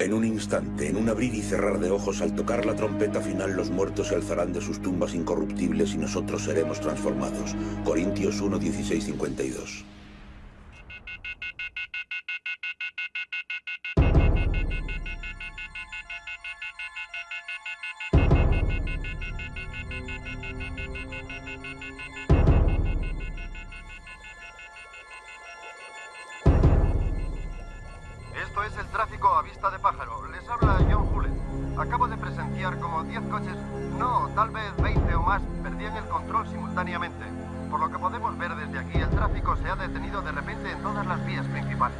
En un instante, en un abrir y cerrar de ojos, al tocar la trompeta final, los muertos se alzarán de sus tumbas incorruptibles y nosotros seremos transformados. Corintios 1, 16, 52. El tráfico a vista de pájaro. Les habla John Hullet. Acabo de presenciar como 10 coches, no, tal vez 20 o más, perdían el control simultáneamente. Por lo que podemos ver desde aquí, el tráfico se ha detenido de repente en todas las vías principales.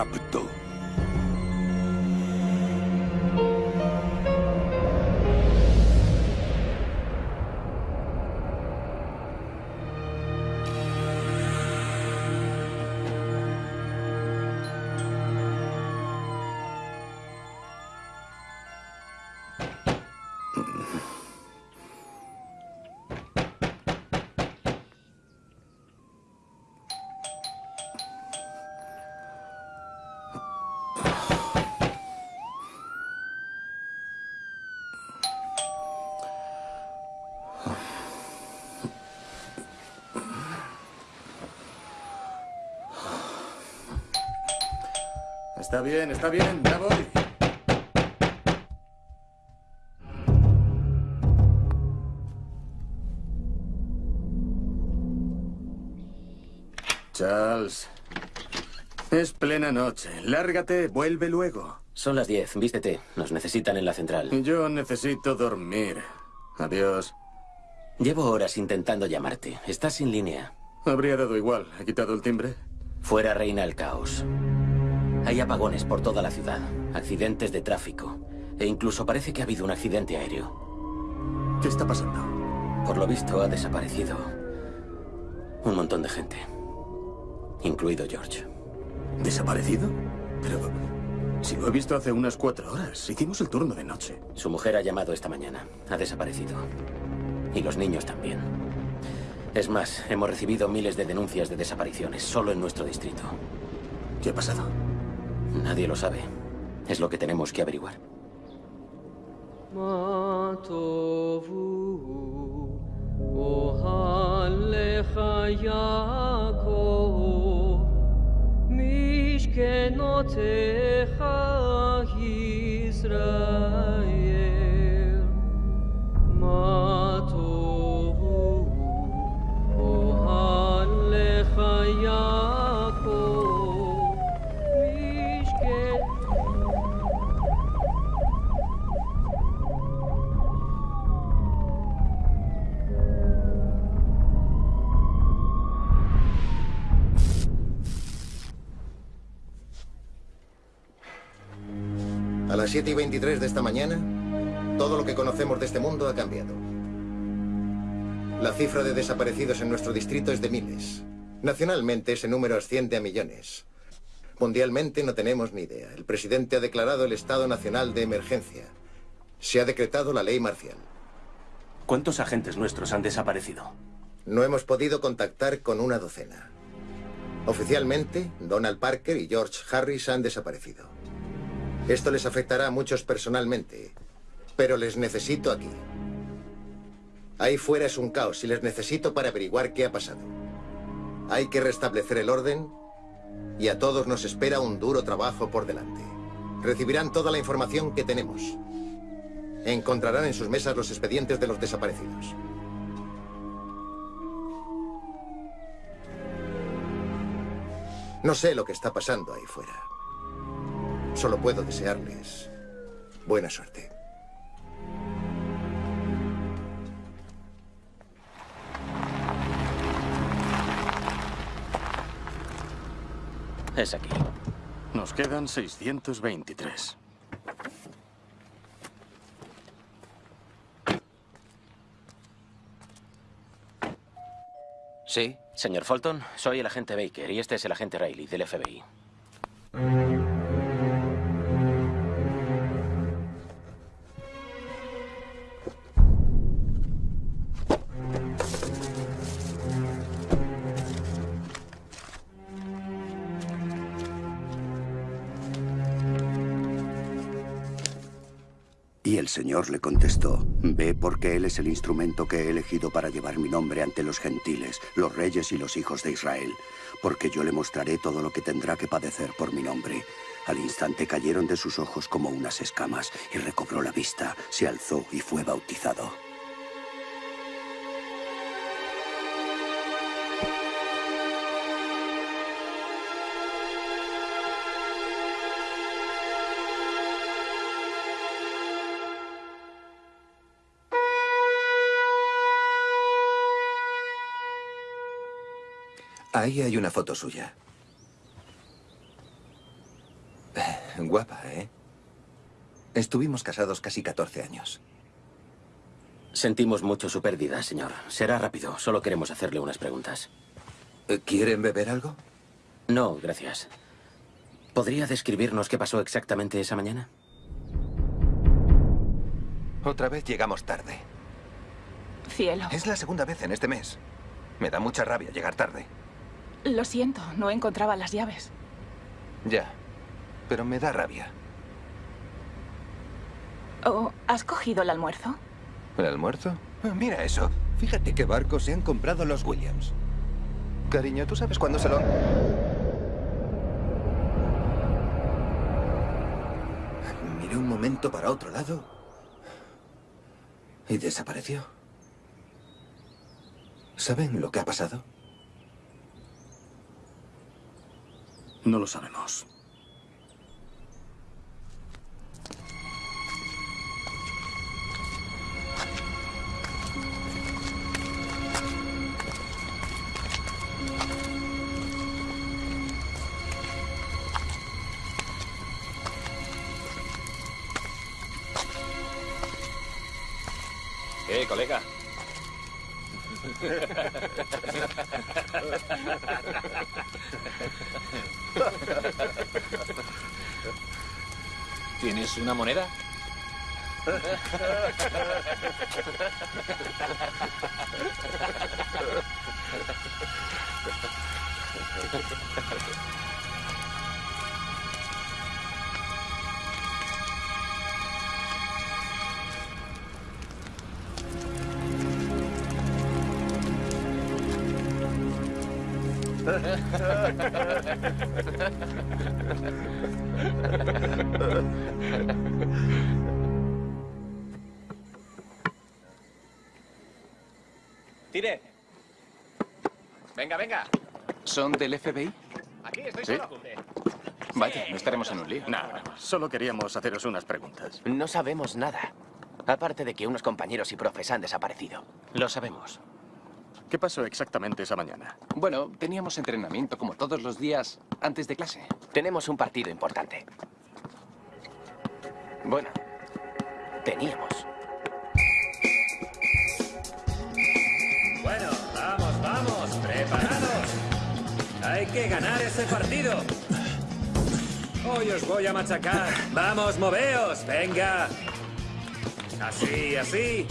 El Está bien, está bien, ya voy. Charles. Es plena noche. Lárgate, vuelve luego. Son las 10. Vístete. Nos necesitan en la central. Yo necesito dormir. Adiós. Llevo horas intentando llamarte. Estás sin línea. Habría dado igual. ¿He quitado el timbre? Fuera reina el caos. Hay apagones por toda la ciudad, accidentes de tráfico, e incluso parece que ha habido un accidente aéreo. ¿Qué está pasando? Por lo visto ha desaparecido un montón de gente, incluido George. ¿Desaparecido? Pero si lo he visto hace unas cuatro horas. Hicimos el turno de noche. Su mujer ha llamado esta mañana. Ha desaparecido. Y los niños también. Es más, hemos recibido miles de denuncias de desapariciones solo en nuestro distrito. ¿Qué ha pasado? Nadie lo sabe. Es lo que tenemos que averiguar. A las 7 y 23 de esta mañana, todo lo que conocemos de este mundo ha cambiado. La cifra de desaparecidos en nuestro distrito es de miles. Nacionalmente ese número asciende a millones. Mundialmente no tenemos ni idea. El presidente ha declarado el estado nacional de emergencia. Se ha decretado la ley marcial. ¿Cuántos agentes nuestros han desaparecido? No hemos podido contactar con una docena. Oficialmente, Donald Parker y George Harris han desaparecido. Esto les afectará a muchos personalmente, pero les necesito aquí. Ahí fuera es un caos y les necesito para averiguar qué ha pasado. Hay que restablecer el orden y a todos nos espera un duro trabajo por delante. Recibirán toda la información que tenemos. Encontrarán en sus mesas los expedientes de los desaparecidos. No sé lo que está pasando ahí fuera. Solo puedo desearles buena suerte. Es aquí. Nos quedan 623. Sí, señor Fulton, soy el agente Baker y este es el agente Riley del FBI. Señor le contestó, Ve porque Él es el instrumento que he elegido para llevar mi nombre ante los gentiles, los reyes y los hijos de Israel, porque yo le mostraré todo lo que tendrá que padecer por mi nombre. Al instante cayeron de sus ojos como unas escamas y recobró la vista, se alzó y fue bautizado. Ahí hay una foto suya. Guapa, ¿eh? Estuvimos casados casi 14 años. Sentimos mucho su pérdida, señor. Será rápido. Solo queremos hacerle unas preguntas. Eh, ¿Quieren beber algo? No, gracias. ¿Podría describirnos qué pasó exactamente esa mañana? Otra vez llegamos tarde. Cielo. Es la segunda vez en este mes. Me da mucha rabia llegar tarde. Lo siento, no encontraba las llaves. Ya. Pero me da rabia. Oh, ¿Has cogido el almuerzo? ¿El almuerzo? Ah, Mira eso. Fíjate qué barcos se han comprado los Williams. Cariño, ¿tú sabes cuándo se lo... Miré un momento para otro lado y desapareció. ¿Saben lo que ha pasado? No lo sabemos. ¿Qué, colega? ¿Tienes una moneda? Tire. Venga, venga. ¿Son del FBI? Aquí estoy ¿Sí? solo. Vaya, no estaremos en un lío. Nada, solo queríamos haceros unas preguntas. No sabemos nada. Aparte de que unos compañeros y profes han desaparecido. Lo sabemos. ¿Qué pasó exactamente esa mañana? Bueno, teníamos entrenamiento como todos los días antes de clase. Tenemos un partido importante. Bueno, teníamos. Bueno, vamos, vamos, preparados. Hay que ganar ese partido. Hoy os voy a machacar. Vamos, moveos, venga. Así, así.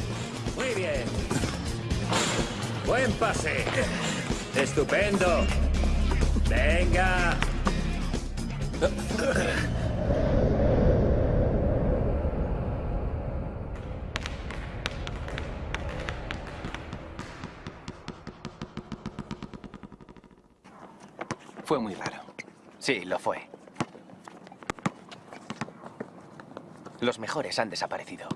Muy bien. Buen pase. Estupendo. Venga. Fue muy raro. Sí, lo fue. Los mejores han desaparecido.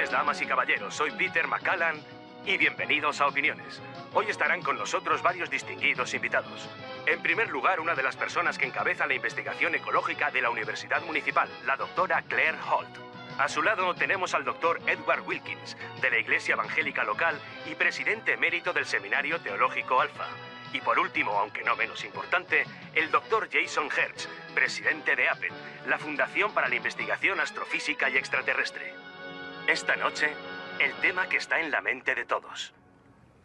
Noches, damas y caballeros. Soy Peter McCallan y bienvenidos a Opiniones. Hoy estarán con nosotros varios distinguidos invitados. En primer lugar, una de las personas que encabeza la investigación ecológica de la Universidad Municipal, la doctora Claire Holt. A su lado tenemos al doctor Edward Wilkins, de la Iglesia Evangélica Local y presidente emérito del Seminario Teológico Alfa. Y por último, aunque no menos importante, el doctor Jason Hertz, presidente de APET, la Fundación para la Investigación Astrofísica y Extraterrestre. Esta noche, el tema que está en la mente de todos.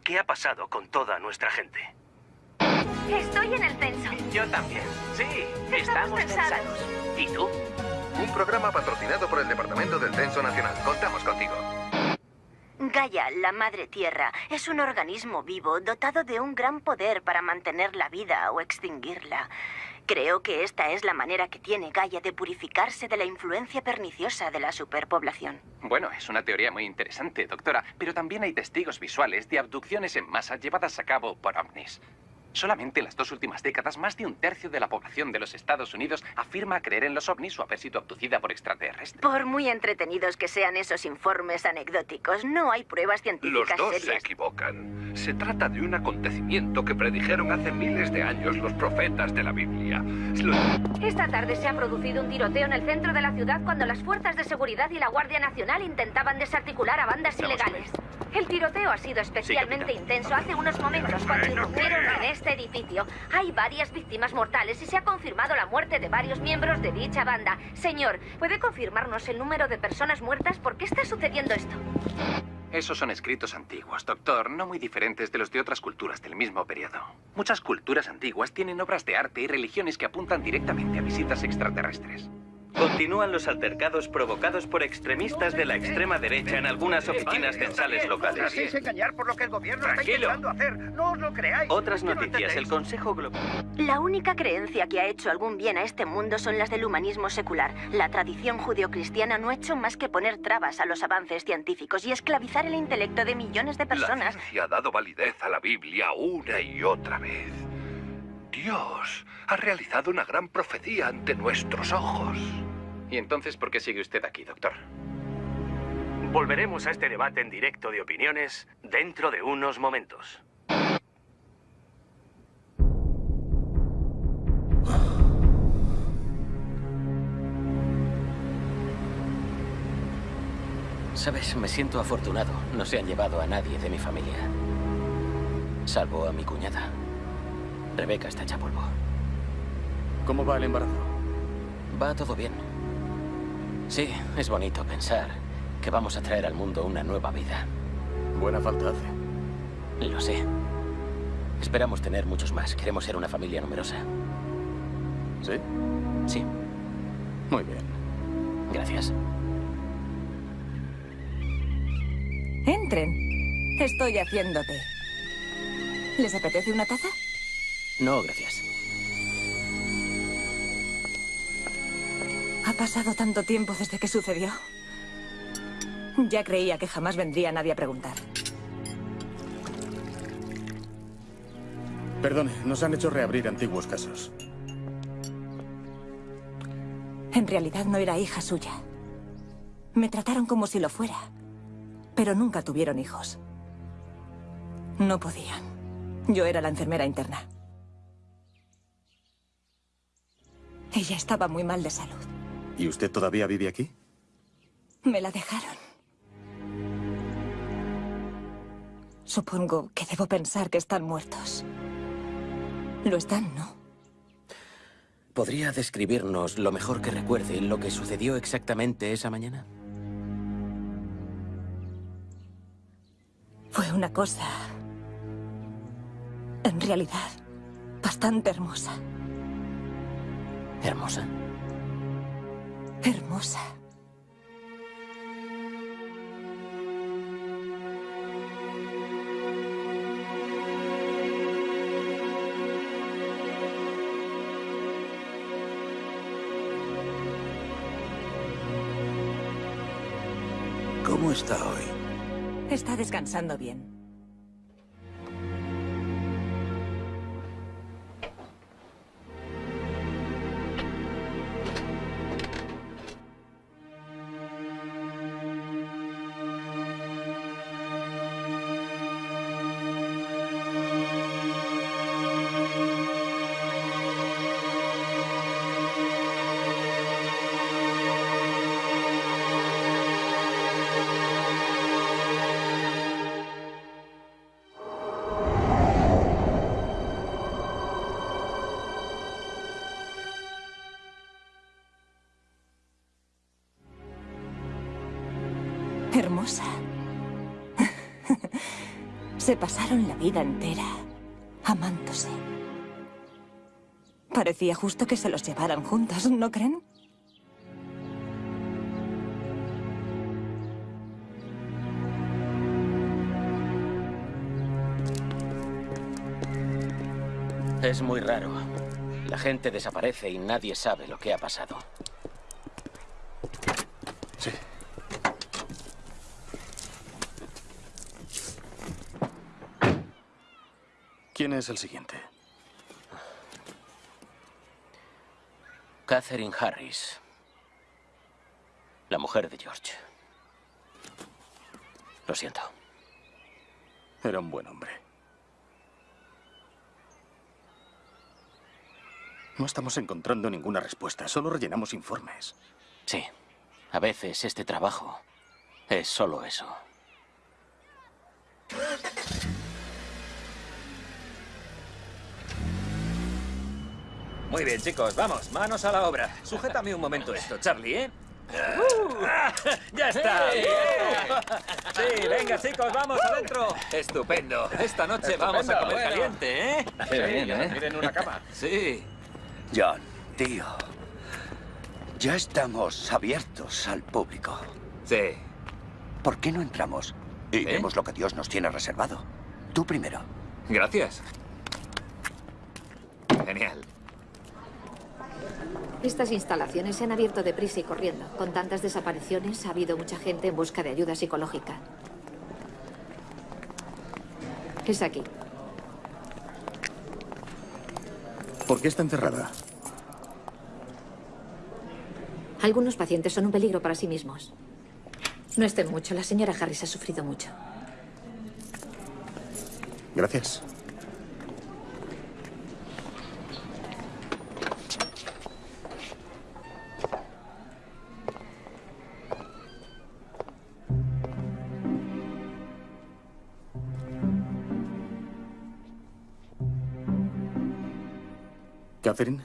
¿Qué ha pasado con toda nuestra gente? Estoy en el censo. Yo también. Sí, Estamos estamos censados. ¿Y tú? Un programa patrocinado por el Departamento del Censo Nacional. Contamos contigo. Gaia, la Madre Tierra, es un organismo vivo dotado de un gran poder para mantener la vida o extinguirla. Creo que esta es la manera que tiene Gaia de purificarse de la influencia perniciosa de la superpoblación. Bueno, es una teoría muy interesante, doctora, pero también hay testigos visuales de abducciones en masa llevadas a cabo por ovnis. Solamente en las dos últimas décadas, más de un tercio de la población de los Estados Unidos afirma creer en los ovnis o haber sido abducida por extraterrestres. Por muy entretenidos que sean esos informes anecdóticos, no hay pruebas Los científicas dos se equivocan. Se trata de un acontecimiento que predijeron hace miles de años los profetas de la Biblia. Esta tarde se ha producido un tiroteo en el centro de la ciudad cuando las fuerzas de seguridad y la Guardia Nacional intentaban desarticular a bandas ilegales. El tiroteo ha sido especialmente intenso hace unos momentos cuando irrumpieron en este edificio. Hay varias víctimas mortales y se ha confirmado la muerte de varios miembros de dicha banda. Señor, ¿puede confirmarnos el número de personas muertas? ¿Por qué está sucediendo esto? Esos son escritos antiguos, doctor, no muy diferentes de los de otras culturas del mismo periodo. Muchas culturas antiguas tienen obras de arte y religiones que apuntan directamente a visitas extraterrestres. Continúan los altercados provocados por extremistas de la extrema derecha en algunas oficinas censales locales. engañar por lo que el gobierno Tranquilo. hacer. No os lo creáis. Otras noticias. El Consejo Global... La única creencia que ha hecho algún bien a este mundo son las del humanismo secular. La tradición judeocristiana no ha hecho más que poner trabas a los avances científicos y esclavizar el intelecto de millones de La personas. ciencia ha dado validez a la Biblia una y otra vez. Dios ha realizado una gran profecía ante nuestros ojos. ¿Y entonces por qué sigue usted aquí, doctor? Volveremos a este debate en directo de opiniones dentro de unos momentos. Sabes, me siento afortunado. No se han llevado a nadie de mi familia. Salvo a mi cuñada. Rebeca está hecha polvo. ¿Cómo va el embarazo? Va todo bien. Sí, es bonito pensar que vamos a traer al mundo una nueva vida. Buena falta hace. Lo sé. Esperamos tener muchos más. Queremos ser una familia numerosa. ¿Sí? Sí. Muy bien. Gracias. Entren. Estoy haciendo té. ¿Les apetece una taza? No, gracias. Pasado tanto tiempo desde que sucedió. Ya creía que jamás vendría nadie a preguntar. Perdone, nos han hecho reabrir antiguos casos. En realidad no era hija suya. Me trataron como si lo fuera. Pero nunca tuvieron hijos. No podían. Yo era la enfermera interna. Ella estaba muy mal de salud. ¿Y usted todavía vive aquí? Me la dejaron. Supongo que debo pensar que están muertos. Lo están, ¿no? ¿Podría describirnos lo mejor que recuerde lo que sucedió exactamente esa mañana? Fue una cosa... En realidad, bastante hermosa. ¿Hermosa? Hermosa. ¿Cómo está hoy? Está descansando bien. Se pasaron la vida entera amándose. Parecía justo que se los llevaran juntos, ¿no creen? Es muy raro. La gente desaparece y nadie sabe lo que ha pasado. Es el siguiente? Catherine Harris. La mujer de George. Lo siento. Era un buen hombre. No estamos encontrando ninguna respuesta, solo rellenamos informes. Sí. A veces este trabajo es solo eso. Muy bien, chicos, vamos, manos a la obra. Sujétame un momento esto, Charlie, ¿eh? ¡Uh! ¡Ya está! Sí, venga, chicos, vamos adentro. Estupendo. Esta noche vamos a comer bueno. caliente, ¿eh? Qué bien, ¿eh? Miren una cama. Sí. John, tío. Ya estamos abiertos al público. Sí. ¿Por qué no entramos? Y vemos lo que Dios nos tiene reservado. Tú primero. Gracias. Genial. Estas instalaciones se han abierto deprisa y corriendo. Con tantas desapariciones ha habido mucha gente en busca de ayuda psicológica. Es aquí. ¿Por qué está encerrada? Algunos pacientes son un peligro para sí mismos. No estén mucho. La señora Harris ha sufrido mucho. Gracias. Catherine.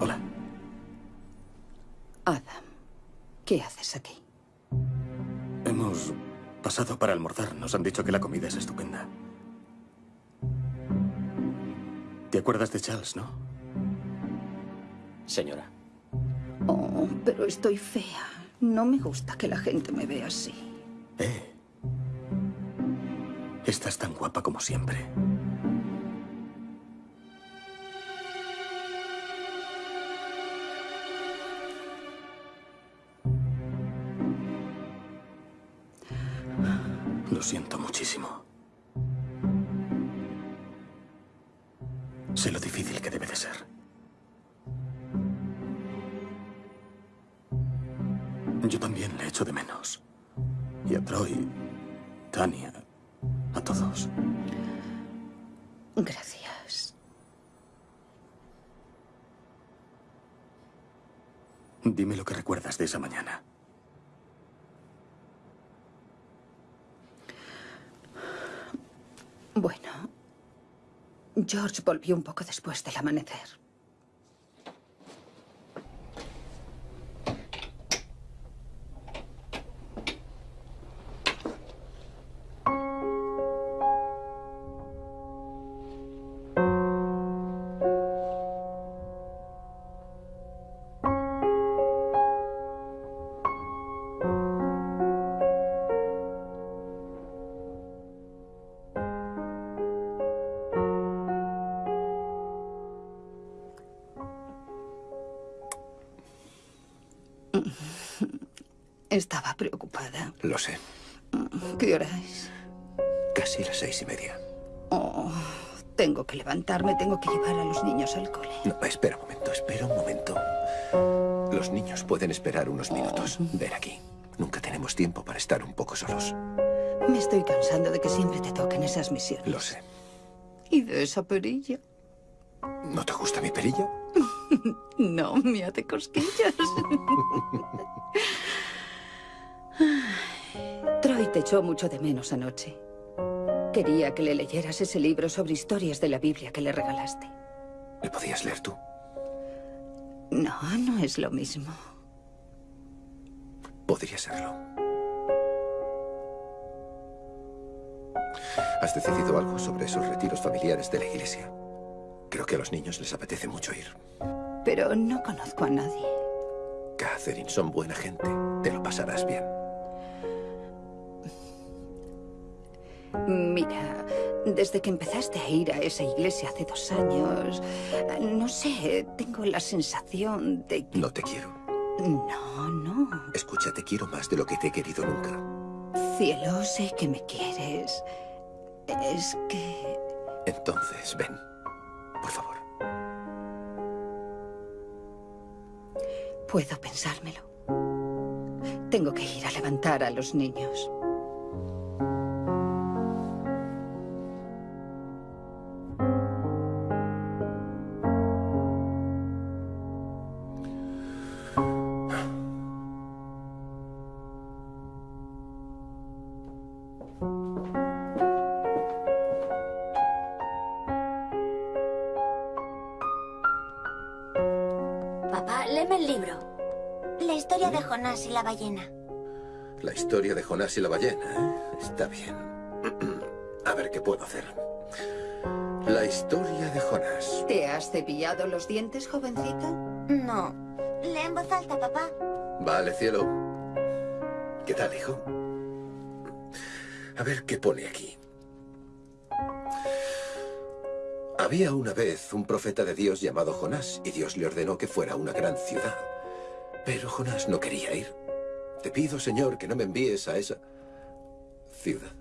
Hola. Adam, ¿qué haces aquí? Hemos pasado para almorzar. Nos han dicho que la comida es estupenda. ¿Te acuerdas de Charles, no? Señora. Oh, pero estoy fea. No me gusta que la gente me vea así. Eh. Estás tan guapa como siempre. George volvió un poco después del amanecer. Lo sé. ¿Qué hora es? Casi las seis y media. Oh, tengo que levantarme, tengo que llevar a los niños al cole. No, espera un momento, espera un momento. Los niños pueden esperar unos minutos. Ven aquí. Nunca tenemos tiempo para estar un poco solos. Me estoy cansando de que siempre te toquen esas misiones. Lo sé. ¿Y de esa perilla? ¿No te gusta mi perilla? No, me hace cosquillas. Troy te echó mucho de menos anoche. Quería que le leyeras ese libro sobre historias de la Biblia que le regalaste. ¿Le podías leer tú? No, no es lo mismo. Podría serlo. ¿Has decidido algo sobre esos retiros familiares de la iglesia? Creo que a los niños les apetece mucho ir. Pero no conozco a nadie. Catherine, son buena gente. Te lo pasarás bien. Mira, desde que empezaste a ir a esa iglesia hace dos años, no sé, tengo la sensación de que... No te quiero. No, no. Escucha, te quiero más de lo que te he querido nunca. Cielo, sé que me quieres. Es que... Entonces, ven. Por favor. Puedo pensármelo. Tengo que ir a levantar a los niños. La ballena. La historia de Jonás y la ballena, ¿eh? Está bien. A ver qué puedo hacer. La historia de Jonás. ¿Te has cepillado los dientes, jovencita? No. Lee en voz alta, papá. Vale, cielo. ¿Qué tal, hijo? A ver qué pone aquí. Había una vez un profeta de Dios llamado Jonás y Dios le ordenó que fuera a una gran ciudad. Pero Jonás no quería ir. Te pido, Señor, que no me envíes a esa ciudad.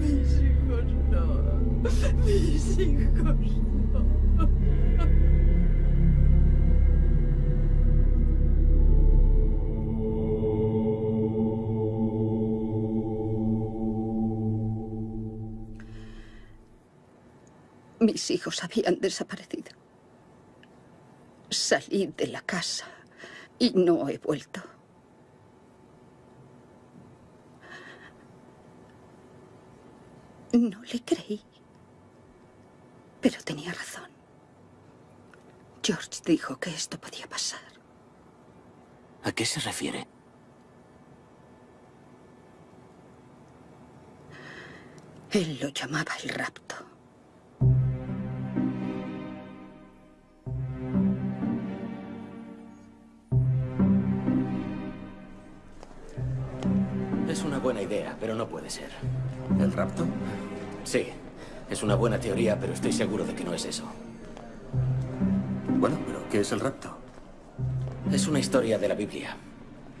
Mis hijos no. Mis hijos no. Mis hijos habían desaparecido. Salí de la casa y no he vuelto. No le creí. Pero tenía razón. George dijo que esto podía pasar. ¿A qué se refiere? Él lo llamaba el rapto. Buena idea, pero no puede ser. ¿El rapto? Sí. Es una buena teoría, pero estoy seguro de que no es eso. Bueno, pero ¿qué es el rapto? Es una historia de la Biblia.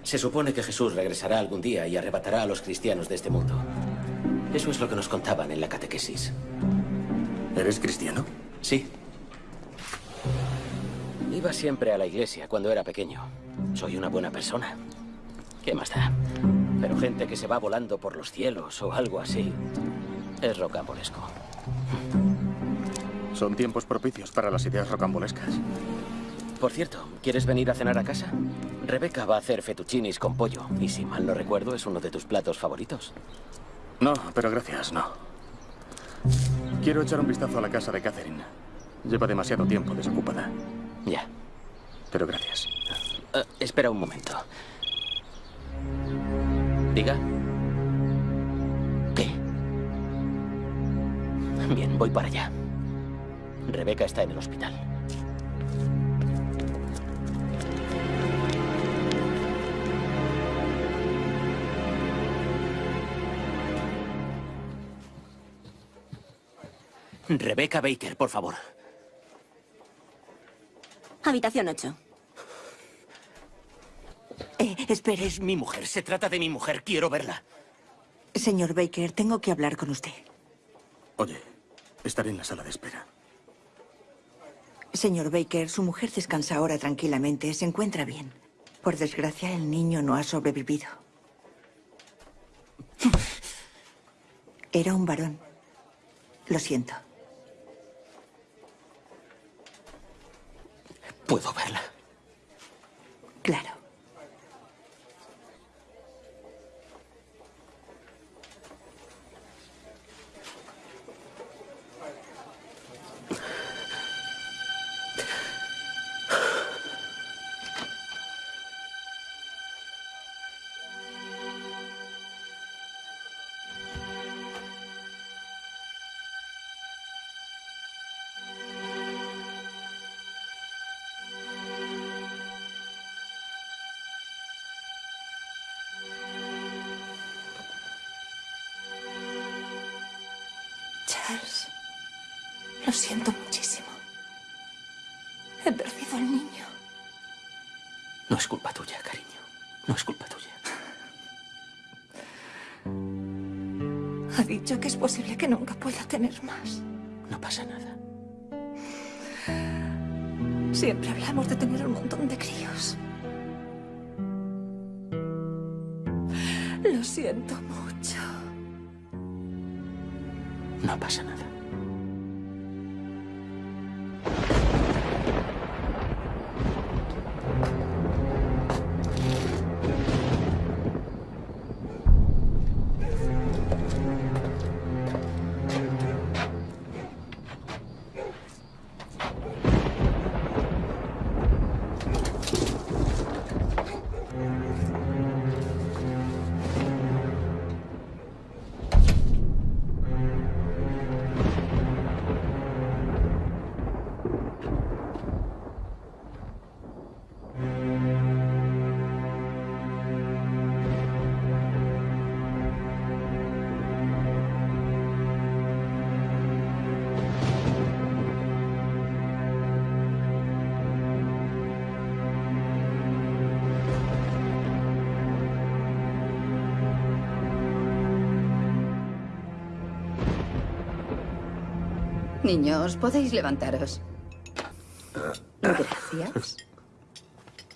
Se supone que Jesús regresará algún día y arrebatará a los cristianos de este mundo. Eso es lo que nos contaban en la catequesis. ¿Eres cristiano? Sí. Iba siempre a la iglesia cuando era pequeño. Soy una buena persona. ¿Qué más da? Pero gente que se va volando por los cielos o algo así es rocambolesco. Son tiempos propicios para las ideas rocambolescas. Por cierto, ¿quieres venir a cenar a casa? Rebeca va a hacer fettuccinis con pollo y si mal no recuerdo es uno de tus platos favoritos. No, pero gracias, no. Quiero echar un vistazo a la casa de Catherine. Lleva demasiado tiempo desocupada. Ya. Pero gracias. Eh, espera un momento. Diga. ¿Qué? Bien, voy para allá. Rebeca está en el hospital. Rebeca Baker, por favor. Habitación 8. Eh, espere, es mi mujer. Se trata de mi mujer. Quiero verla. Señor Baker, tengo que hablar con usted. Oye, estaré en la sala de espera. Señor Baker, su mujer descansa ahora tranquilamente. Se encuentra bien. Por desgracia, el niño no ha sobrevivido. Era un varón. Lo siento. ¿Puedo verla? Claro. Dicho que es posible que nunca pueda tener más. No pasa nada. Siempre hablamos de tener un montón de críos. Lo siento mucho. No pasa nada. Niños, podéis levantaros. Gracias.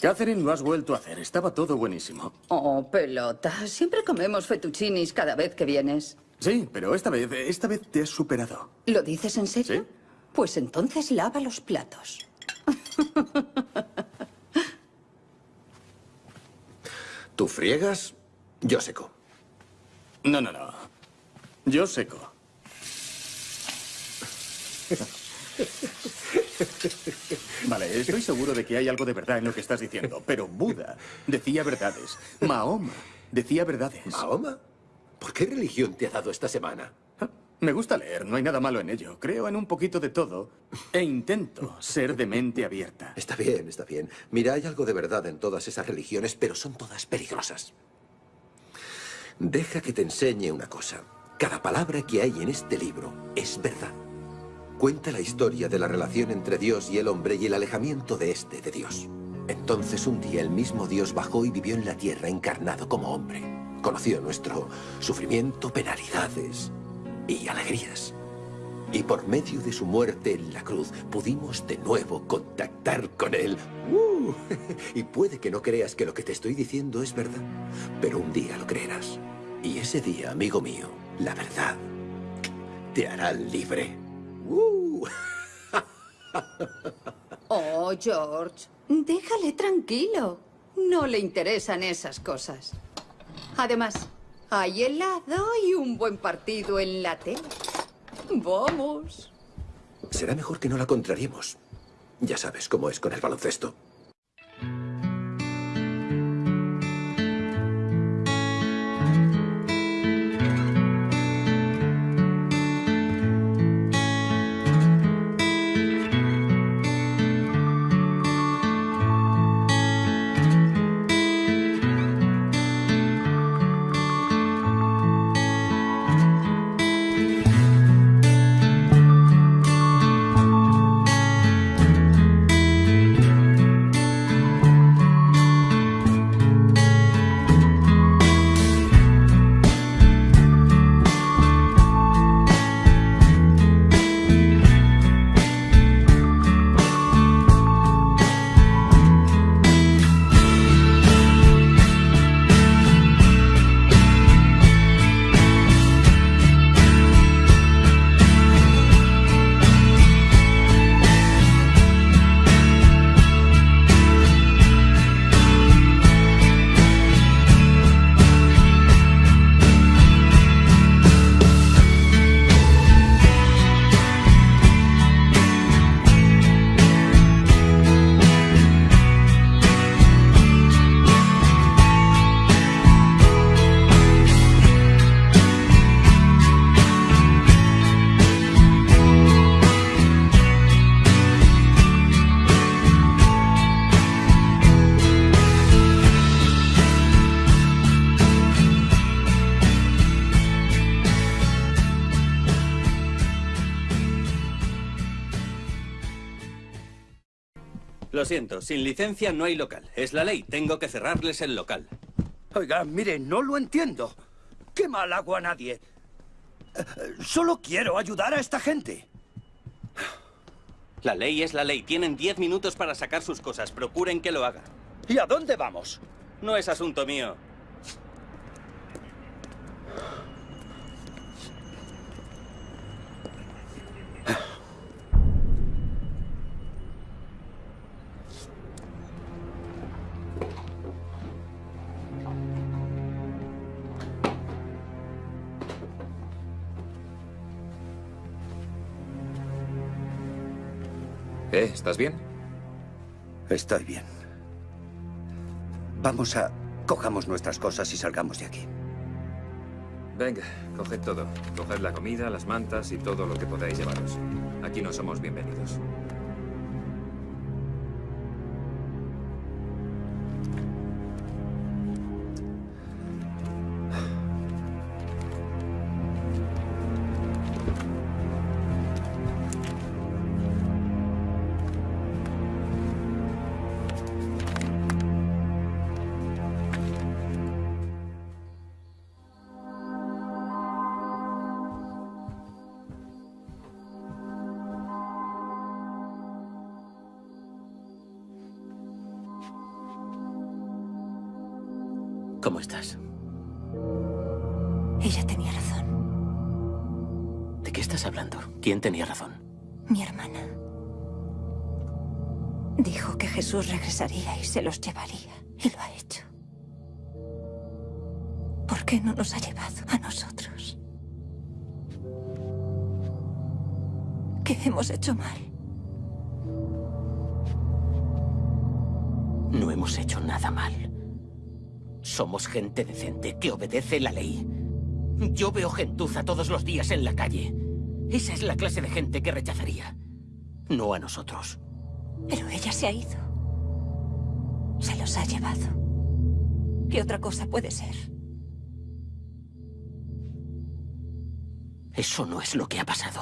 Catherine, lo has vuelto a hacer. Estaba todo buenísimo. Oh, pelota. Siempre comemos fettuccinis cada vez que vienes. Sí, pero esta vez, esta vez te has superado. ¿Lo dices en serio? Pues entonces lava los platos. Tú friegas, yo seco. No, no, no. Yo seco. Vale, estoy seguro de que hay algo de verdad en lo que estás diciendo, pero Buda decía verdades. Mahoma decía verdades. ¿Mahoma? ¿Por qué religión te ha dado esta semana? Me gusta leer, no hay nada malo en ello. Creo en un poquito de todo e intento ser de mente abierta. Está bien, está bien. Mira, hay algo de verdad en todas esas religiones, pero son todas peligrosas. Deja que te enseñe una cosa. Cada palabra que hay en este libro es verdad. Cuenta la historia de la relación entre Dios y el hombre y el alejamiento de este de Dios. Entonces un día el mismo Dios bajó y vivió en la tierra encarnado como hombre. Conoció nuestro sufrimiento, penalidades y alegrías. Y por medio de su muerte en la cruz pudimos de nuevo contactar con él. ¡Uh! Y puede que no creas que lo que te estoy diciendo es verdad, pero un día lo creerás. Y ese día, amigo mío, la verdad te hará libre. ¡Uh! Oh, George, déjale tranquilo. No le interesan esas cosas. Además, hay helado y un buen partido en la tele. Vamos. Será mejor que no la contrariemos. Ya sabes cómo es con el baloncesto. Siento, sin licencia no hay local. Es la ley, tengo que cerrarles el local. Oiga, mire, no lo entiendo. ¿Qué mal hago a nadie? Eh, Solo quiero ayudar a esta gente. La ley es la ley. Tienen 10 minutos para sacar sus cosas. Procuren que lo hagan. ¿Y a dónde vamos? No es asunto mío. ¿Eh? ¿Estás bien? Estoy bien. Vamos a... Cojamos nuestras cosas y salgamos de aquí. Venga, coged todo. Coged la comida, las mantas y todo lo que podáis llevaros. Aquí no somos bienvenidos. ¿De qué estás hablando? ¿Quién tenía razón? Mi hermana. Dijo que Jesús regresaría y se los llevaría. Y lo ha hecho. ¿Por qué no nos ha llevado a nosotros? ¿Qué hemos hecho mal? No hemos hecho nada mal. Somos gente decente que obedece la ley. Yo veo gentuza todos los días en la calle. Esa es la clase de gente que rechazaría. No a nosotros. Pero ella se ha ido. Se los ha llevado. ¿Qué otra cosa puede ser? Eso no es lo que ha pasado.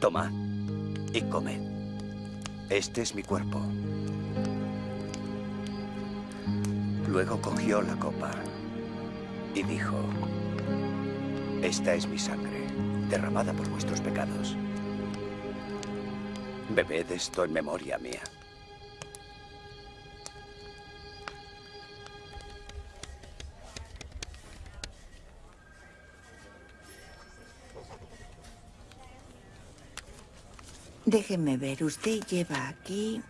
Tomad y comed. Este es mi cuerpo. Luego cogió la copa y dijo, esta es mi sangre, derramada por vuestros pecados. Bebed esto en memoria mía. Déjeme ver, usted lleva aquí...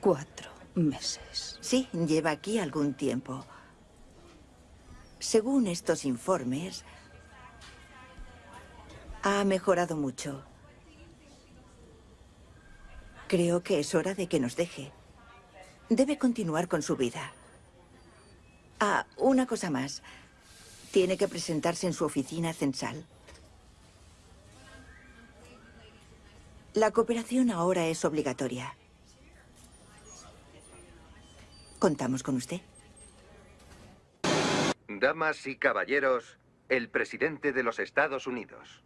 Cuatro meses. Sí, lleva aquí algún tiempo. Según estos informes, ha mejorado mucho. Creo que es hora de que nos deje. Debe continuar con su vida. Ah, una cosa más. Tiene que presentarse en su oficina censal. La cooperación ahora es obligatoria. Contamos con usted. Damas y caballeros, el presidente de los Estados Unidos.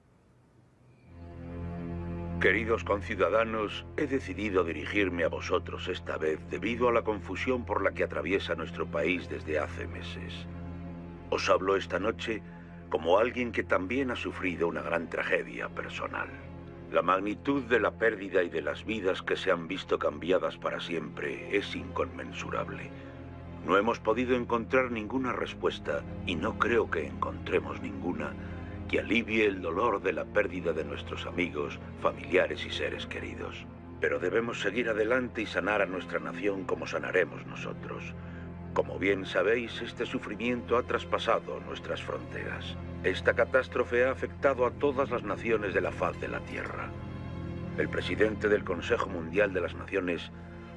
Queridos conciudadanos, he decidido dirigirme a vosotros esta vez debido a la confusión por la que atraviesa nuestro país desde hace meses. Os hablo esta noche como alguien que también ha sufrido una gran tragedia personal. La magnitud de la pérdida y de las vidas que se han visto cambiadas para siempre es inconmensurable. No hemos podido encontrar ninguna respuesta, y no creo que encontremos ninguna, que alivie el dolor de la pérdida de nuestros amigos, familiares y seres queridos. Pero debemos seguir adelante y sanar a nuestra nación como sanaremos nosotros. Como bien sabéis, este sufrimiento ha traspasado nuestras fronteras. Esta catástrofe ha afectado a todas las naciones de la faz de la Tierra. El presidente del Consejo Mundial de las Naciones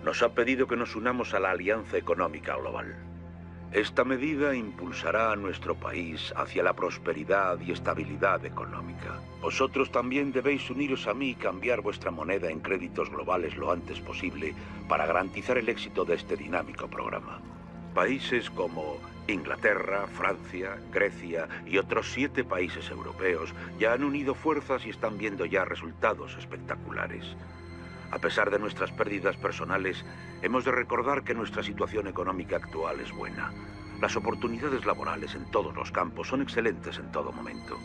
nos ha pedido que nos unamos a la Alianza Económica Global. Esta medida impulsará a nuestro país hacia la prosperidad y estabilidad económica. Vosotros también debéis uniros a mí y cambiar vuestra moneda en créditos globales lo antes posible para garantizar el éxito de este dinámico programa. Países como Inglaterra, Francia, Grecia y otros siete países europeos ya han unido fuerzas y están viendo ya resultados espectaculares. A pesar de nuestras pérdidas personales, hemos de recordar que nuestra situación económica actual es buena. Las oportunidades laborales en todos los campos son excelentes en todo momento.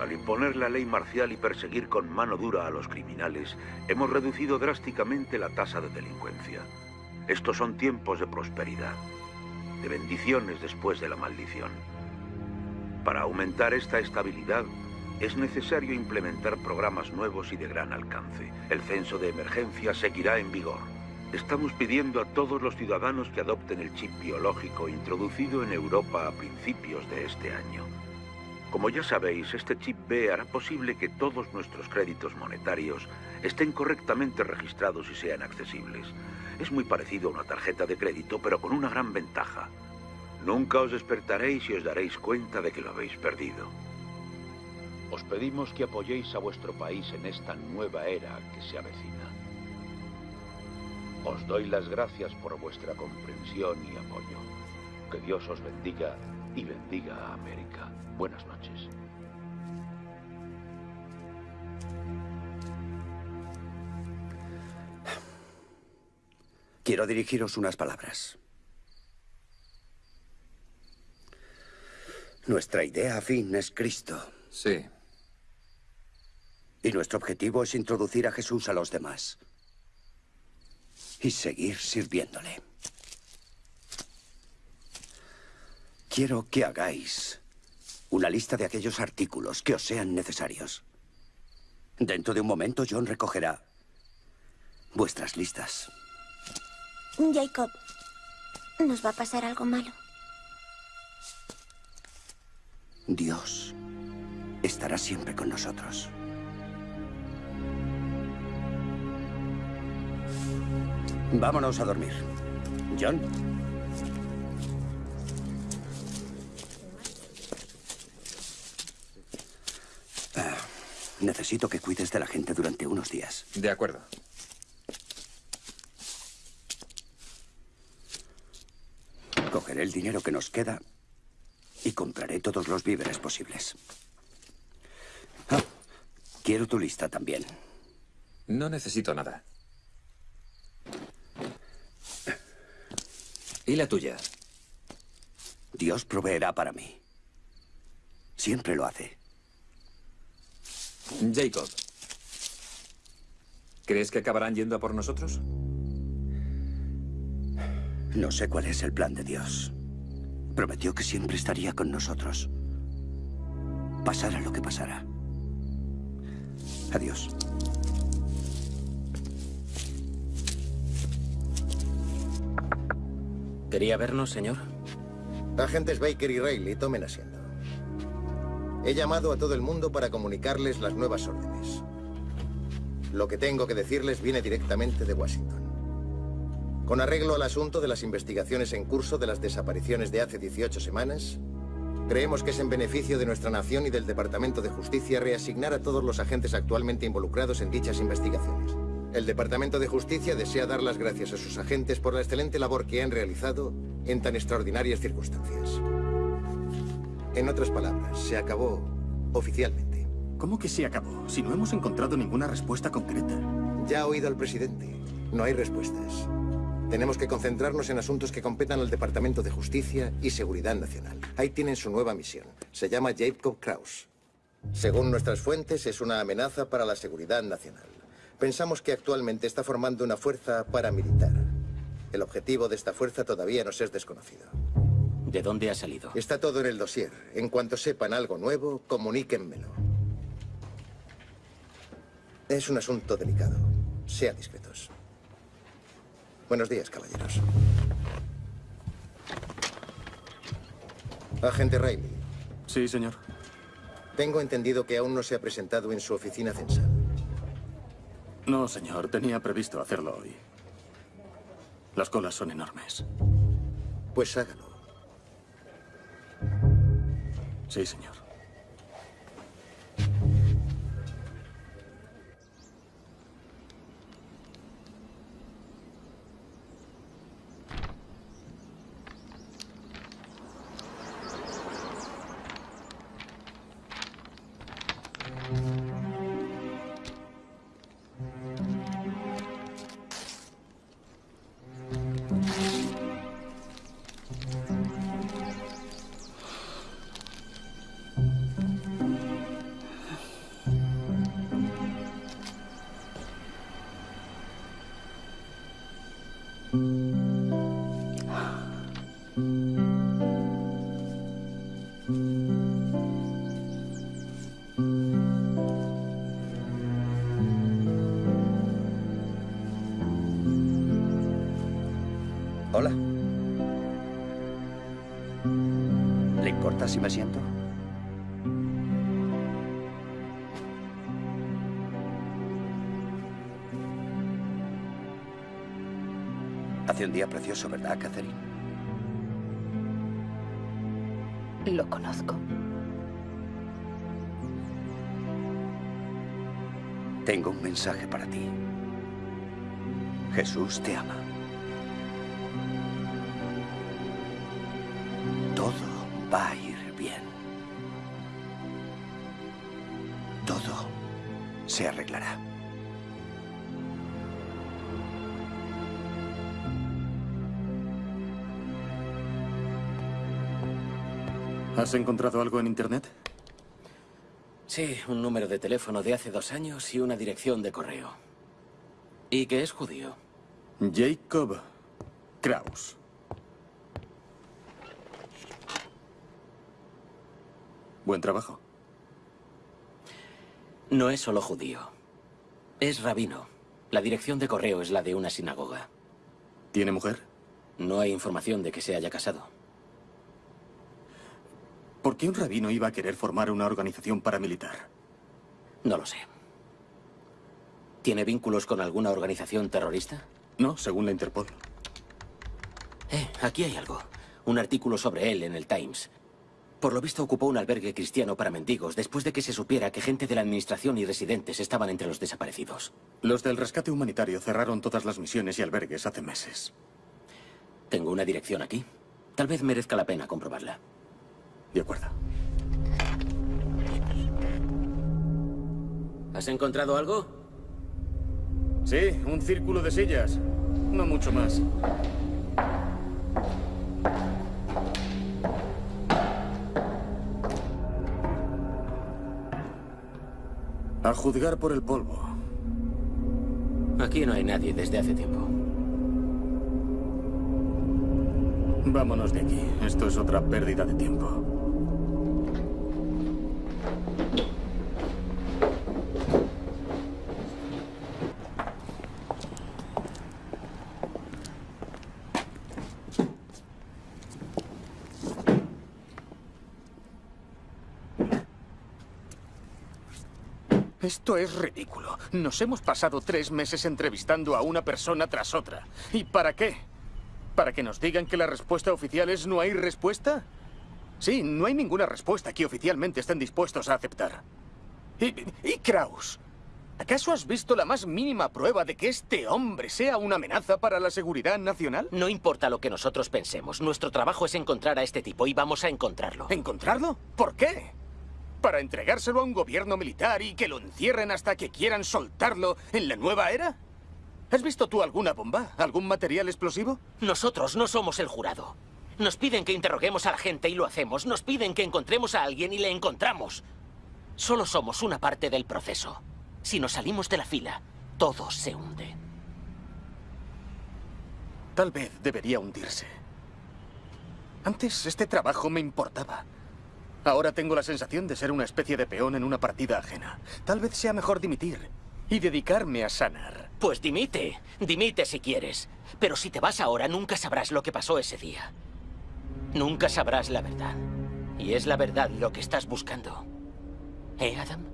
Al imponer la ley marcial y perseguir con mano dura a los criminales, hemos reducido drásticamente la tasa de delincuencia. Estos son tiempos de prosperidad, de bendiciones después de la maldición. Para aumentar esta estabilidad, es necesario implementar programas nuevos y de gran alcance. El censo de emergencia seguirá en vigor. Estamos pidiendo a todos los ciudadanos que adopten el chip biológico introducido en Europa a principios de este año. Como ya sabéis, este chip B hará posible que todos nuestros créditos monetarios estén correctamente registrados y sean accesibles. Es muy parecido a una tarjeta de crédito, pero con una gran ventaja. Nunca os despertaréis y os daréis cuenta de que lo habéis perdido. Os pedimos que apoyéis a vuestro país en esta nueva era que se avecina. Os doy las gracias por vuestra comprensión y apoyo. Que Dios os bendiga y bendiga a América. Buenas noches. Quiero dirigiros unas palabras. Nuestra idea afín es Cristo. Sí. Y nuestro objetivo es introducir a Jesús a los demás. Y seguir sirviéndole. Quiero que hagáis una lista de aquellos artículos que os sean necesarios. Dentro de un momento John recogerá vuestras listas. Jacob, ¿nos va a pasar algo malo? Dios estará siempre con nosotros. Vámonos a dormir. John. Necesito que cuides de la gente durante unos días. De acuerdo. Cogeré el dinero que nos queda y compraré todos los víveres posibles. Ah, quiero tu lista también. No necesito nada. ¿Y la tuya? Dios proveerá para mí. Siempre lo hace. Jacob. ¿Crees que acabarán yendo a por nosotros? No sé cuál es el plan de Dios. Prometió que siempre estaría con nosotros. Pasara lo que pasara. Adiós. ¿Quería vernos, señor? Agentes Baker y Riley, tomen asiento. He llamado a todo el mundo para comunicarles las nuevas órdenes. Lo que tengo que decirles viene directamente de Washington. Con arreglo al asunto de las investigaciones en curso de las desapariciones de hace 18 semanas, creemos que es en beneficio de nuestra nación y del Departamento de Justicia reasignar a todos los agentes actualmente involucrados en dichas investigaciones. El Departamento de Justicia desea dar las gracias a sus agentes por la excelente labor que han realizado en tan extraordinarias circunstancias. En otras palabras, se acabó oficialmente. ¿Cómo que se acabó? Si no hemos encontrado ninguna respuesta concreta. Ya ha oído al presidente. No hay respuestas. Tenemos que concentrarnos en asuntos que competan al Departamento de Justicia y Seguridad Nacional. Ahí tienen su nueva misión. Se llama Jacob Kraus. Según nuestras fuentes, es una amenaza para la seguridad nacional. Pensamos que actualmente está formando una fuerza paramilitar. El objetivo de esta fuerza todavía nos es desconocido. ¿De dónde ha salido? Está todo en el dossier. En cuanto sepan algo nuevo, comuníquenmelo. Es un asunto delicado. Sean discretos. Buenos días, caballeros. Agente Riley. Sí, señor. Tengo entendido que aún no se ha presentado en su oficina censal. No, señor. Tenía previsto hacerlo hoy. Las colas son enormes. Pues hágalo. Sí, señor. Si me siento? Hace un día precioso, ¿verdad, Catherine? Lo conozco. Tengo un mensaje para ti. Jesús te ama. ¿Has encontrado algo en Internet? Sí, un número de teléfono de hace dos años y una dirección de correo. ¿Y que es judío? Jacob Kraus. Buen trabajo. No es solo judío. Es rabino. La dirección de correo es la de una sinagoga. ¿Tiene mujer? No hay información de que se haya casado. ¿Por qué un rabino iba a querer formar una organización paramilitar? No lo sé. ¿Tiene vínculos con alguna organización terrorista? No, según la Interpol. Eh, aquí hay algo. Un artículo sobre él en el Times. Por lo visto ocupó un albergue cristiano para mendigos después de que se supiera que gente de la administración y residentes estaban entre los desaparecidos. Los del rescate humanitario cerraron todas las misiones y albergues hace meses. Tengo una dirección aquí. Tal vez merezca la pena comprobarla. De acuerdo. ¿Has encontrado algo? Sí, un círculo de sillas. No mucho más. A juzgar por el polvo. Aquí no hay nadie desde hace tiempo. Vámonos de aquí. Esto es otra pérdida de tiempo. Esto es ridículo. Nos hemos pasado tres meses entrevistando a una persona tras otra. ¿Y para qué? ¿Para que nos digan que la respuesta oficial es no hay respuesta? Sí, no hay ninguna respuesta que oficialmente estén dispuestos a aceptar. ¿Y, y Kraus? ¿Acaso has visto la más mínima prueba de que este hombre sea una amenaza para la seguridad nacional? No importa lo que nosotros pensemos. Nuestro trabajo es encontrar a este tipo y vamos a encontrarlo. ¿Encontrarlo? ¿Por qué? ¿Para entregárselo a un gobierno militar y que lo encierren hasta que quieran soltarlo en la nueva era? ¿Has visto tú alguna bomba? ¿Algún material explosivo? Nosotros no somos el jurado. Nos piden que interroguemos a la gente y lo hacemos. Nos piden que encontremos a alguien y le encontramos. Solo somos una parte del proceso. Si nos salimos de la fila, todo se hunde. Tal vez debería hundirse. Antes este trabajo me importaba. Ahora tengo la sensación de ser una especie de peón en una partida ajena. Tal vez sea mejor dimitir y dedicarme a sanar. Pues dimite. Dimite si quieres. Pero si te vas ahora, nunca sabrás lo que pasó ese día. Nunca sabrás la verdad. Y es la verdad lo que estás buscando. ¿Eh, Adam?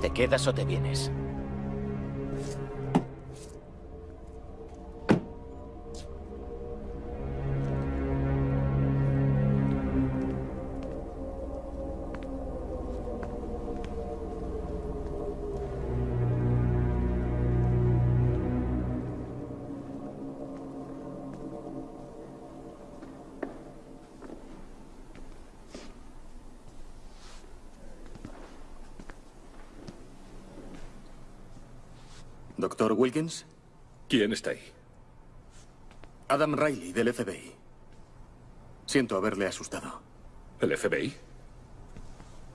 ¿Te quedas o te vienes? Doctor Wilkins, ¿Quién está ahí? Adam Riley, del FBI. Siento haberle asustado. ¿El FBI?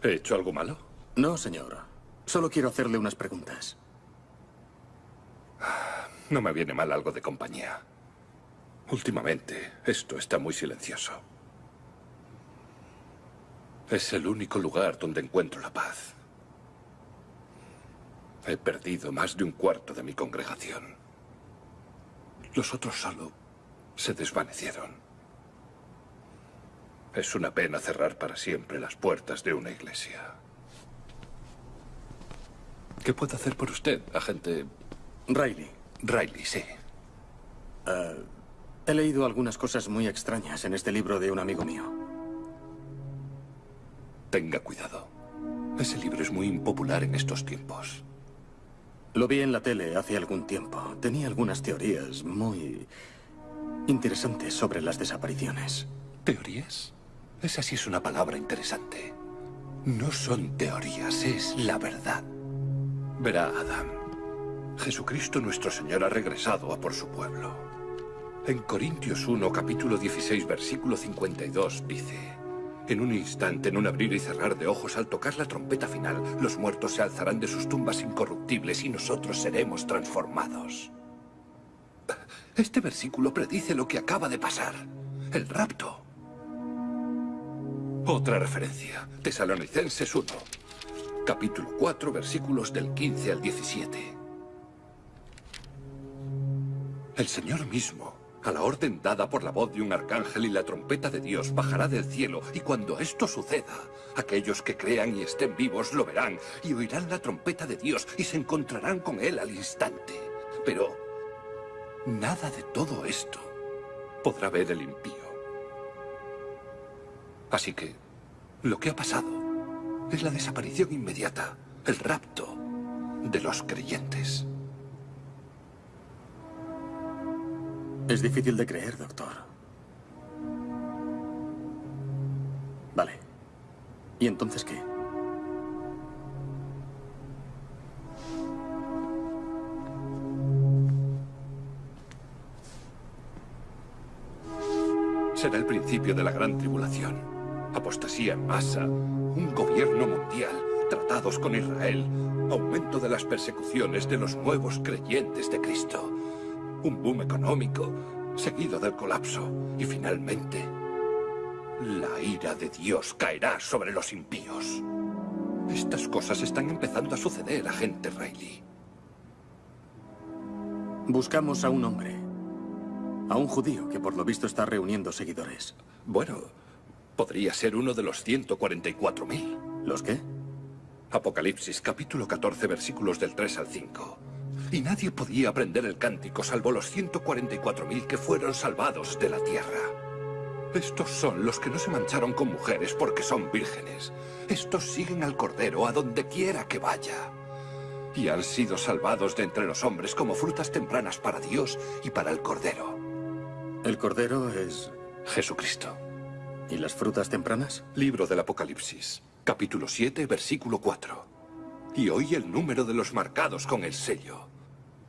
¿He hecho algo malo? No, señor. Solo quiero hacerle unas preguntas. No me viene mal algo de compañía. Últimamente, esto está muy silencioso. Es el único lugar donde encuentro la paz. He perdido más de un cuarto de mi congregación. Los otros solo se desvanecieron. Es una pena cerrar para siempre las puertas de una iglesia. ¿Qué puedo hacer por usted, agente? Riley. Riley, sí. Ah, he leído algunas cosas muy extrañas en este libro de un amigo mío. Tenga cuidado. Ese libro es muy impopular en estos tiempos. Lo vi en la tele hace algún tiempo. Tenía algunas teorías muy interesantes sobre las desapariciones. ¿Teorías? Esa sí es una palabra interesante. No son teorías, es la verdad. Verá, Adam. Jesucristo nuestro Señor ha regresado a por su pueblo. En Corintios 1, capítulo 16, versículo 52, dice... En un instante, en un abrir y cerrar de ojos, al tocar la trompeta final, los muertos se alzarán de sus tumbas incorruptibles y nosotros seremos transformados. Este versículo predice lo que acaba de pasar. El rapto. Otra referencia. Tesalonicenses 1. Capítulo 4, versículos del 15 al 17. El Señor mismo, a la orden dada por la voz de un arcángel y la trompeta de Dios, bajará del cielo, y cuando esto suceda, aquellos que crean y estén vivos lo verán, y oirán la trompeta de Dios, y se encontrarán con Él al instante. Pero nada de todo esto podrá ver el impío. Así que, lo que ha pasado Es la desaparición inmediata, el rapto de los creyentes. Es difícil de creer, doctor. Vale. ¿Y entonces qué? Será el principio de la gran tribulación. Apostasía en masa, un gobierno mundial, tratados con Israel, aumento de las persecuciones de los nuevos creyentes de Cristo, un boom económico, seguido del colapso, y finalmente, la ira de Dios caerá sobre los impíos. Estas cosas están empezando a suceder, agente Riley. Buscamos a un hombre. A un judío que por lo visto está reuniendo seguidores. Bueno, podría ser uno de los 144.000. ¿Los qué? Apocalipsis, capítulo 14, versículos del 3 al 5. Y nadie podía aprender el cántico salvo los 144.000 que fueron salvados de la tierra. Estos son los que no se mancharon con mujeres porque son vírgenes. Estos siguen al Cordero a donde quiera que vaya. Y han sido salvados de entre los hombres como frutas tempranas para Dios y para el Cordero. El Cordero es... Jesucristo. ¿Y las frutas tempranas? Libro del Apocalipsis, capítulo 7, versículo 4. Y hoy el número de los marcados con el sello.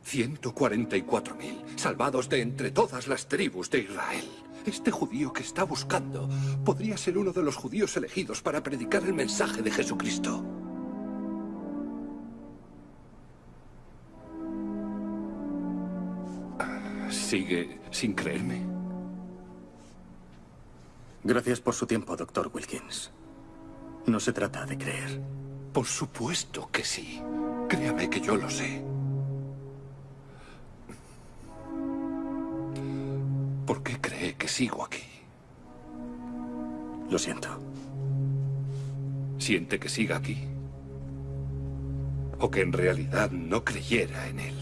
144.000, salvados de entre todas las tribus de Israel. Este judío que está buscando podría ser uno de los judíos elegidos para predicar el mensaje de Jesucristo. ¿Sigue sin creerme? Gracias por su tiempo, doctor Wilkins. No se trata de creer. Por supuesto que sí. Créame que yo lo sé. ¿Por qué cree que sigo aquí? Lo siento. ¿Siente que siga aquí? ¿O que en realidad no creyera en él?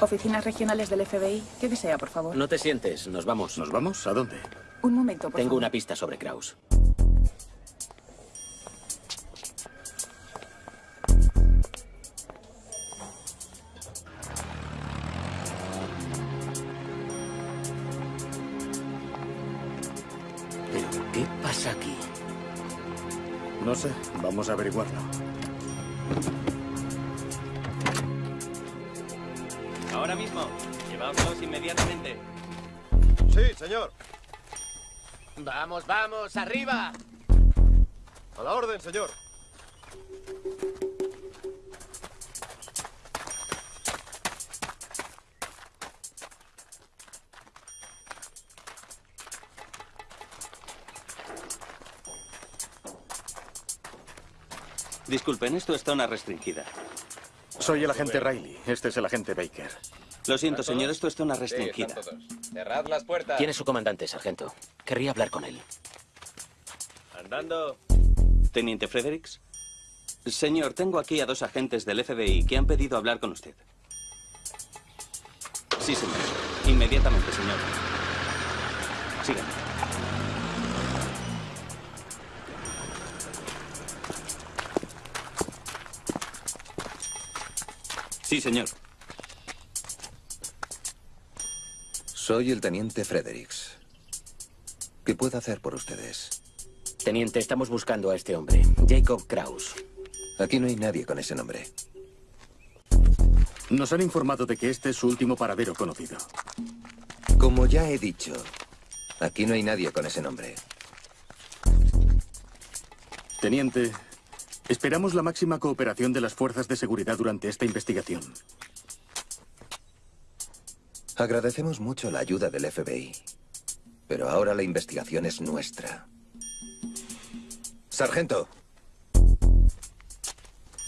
Oficinas regionales del FBI. ¿Qué desea, por favor? No te sientes, nos vamos. ¿Nos vamos? ¿A dónde? Un momento, por Tengo favor. una pista sobre Kraus. ¿Pero qué pasa aquí? No sé. Vamos a averiguarlo. Ahora mismo. Llevaos inmediatamente. Sí, señor. Vamos, vamos, arriba. A la orden, señor. Disculpen, esto es zona restringida. Soy el agente Riley. Este es el agente Baker. Lo siento, señor, esto es zona restringida. Cerrad las puertas. ¿Quién es su comandante, sargento? Querría hablar con él. Andando. Teniente Fredericks. Señor, tengo aquí a dos agentes del FBI que han pedido hablar con usted. Sí, señor. Inmediatamente, señor. Síganme. Sí, señor. Soy el teniente Fredericks. ¿Qué puedo hacer por ustedes? Teniente, estamos buscando a este hombre, Jacob Kraus. Aquí no hay nadie con ese nombre. Nos han informado de que este es su último paradero conocido. Como ya he dicho, aquí no hay nadie con ese nombre. Teniente, esperamos la máxima cooperación de las fuerzas de seguridad durante esta investigación. Agradecemos mucho la ayuda del FBI. Pero ahora la investigación es nuestra. Sargento.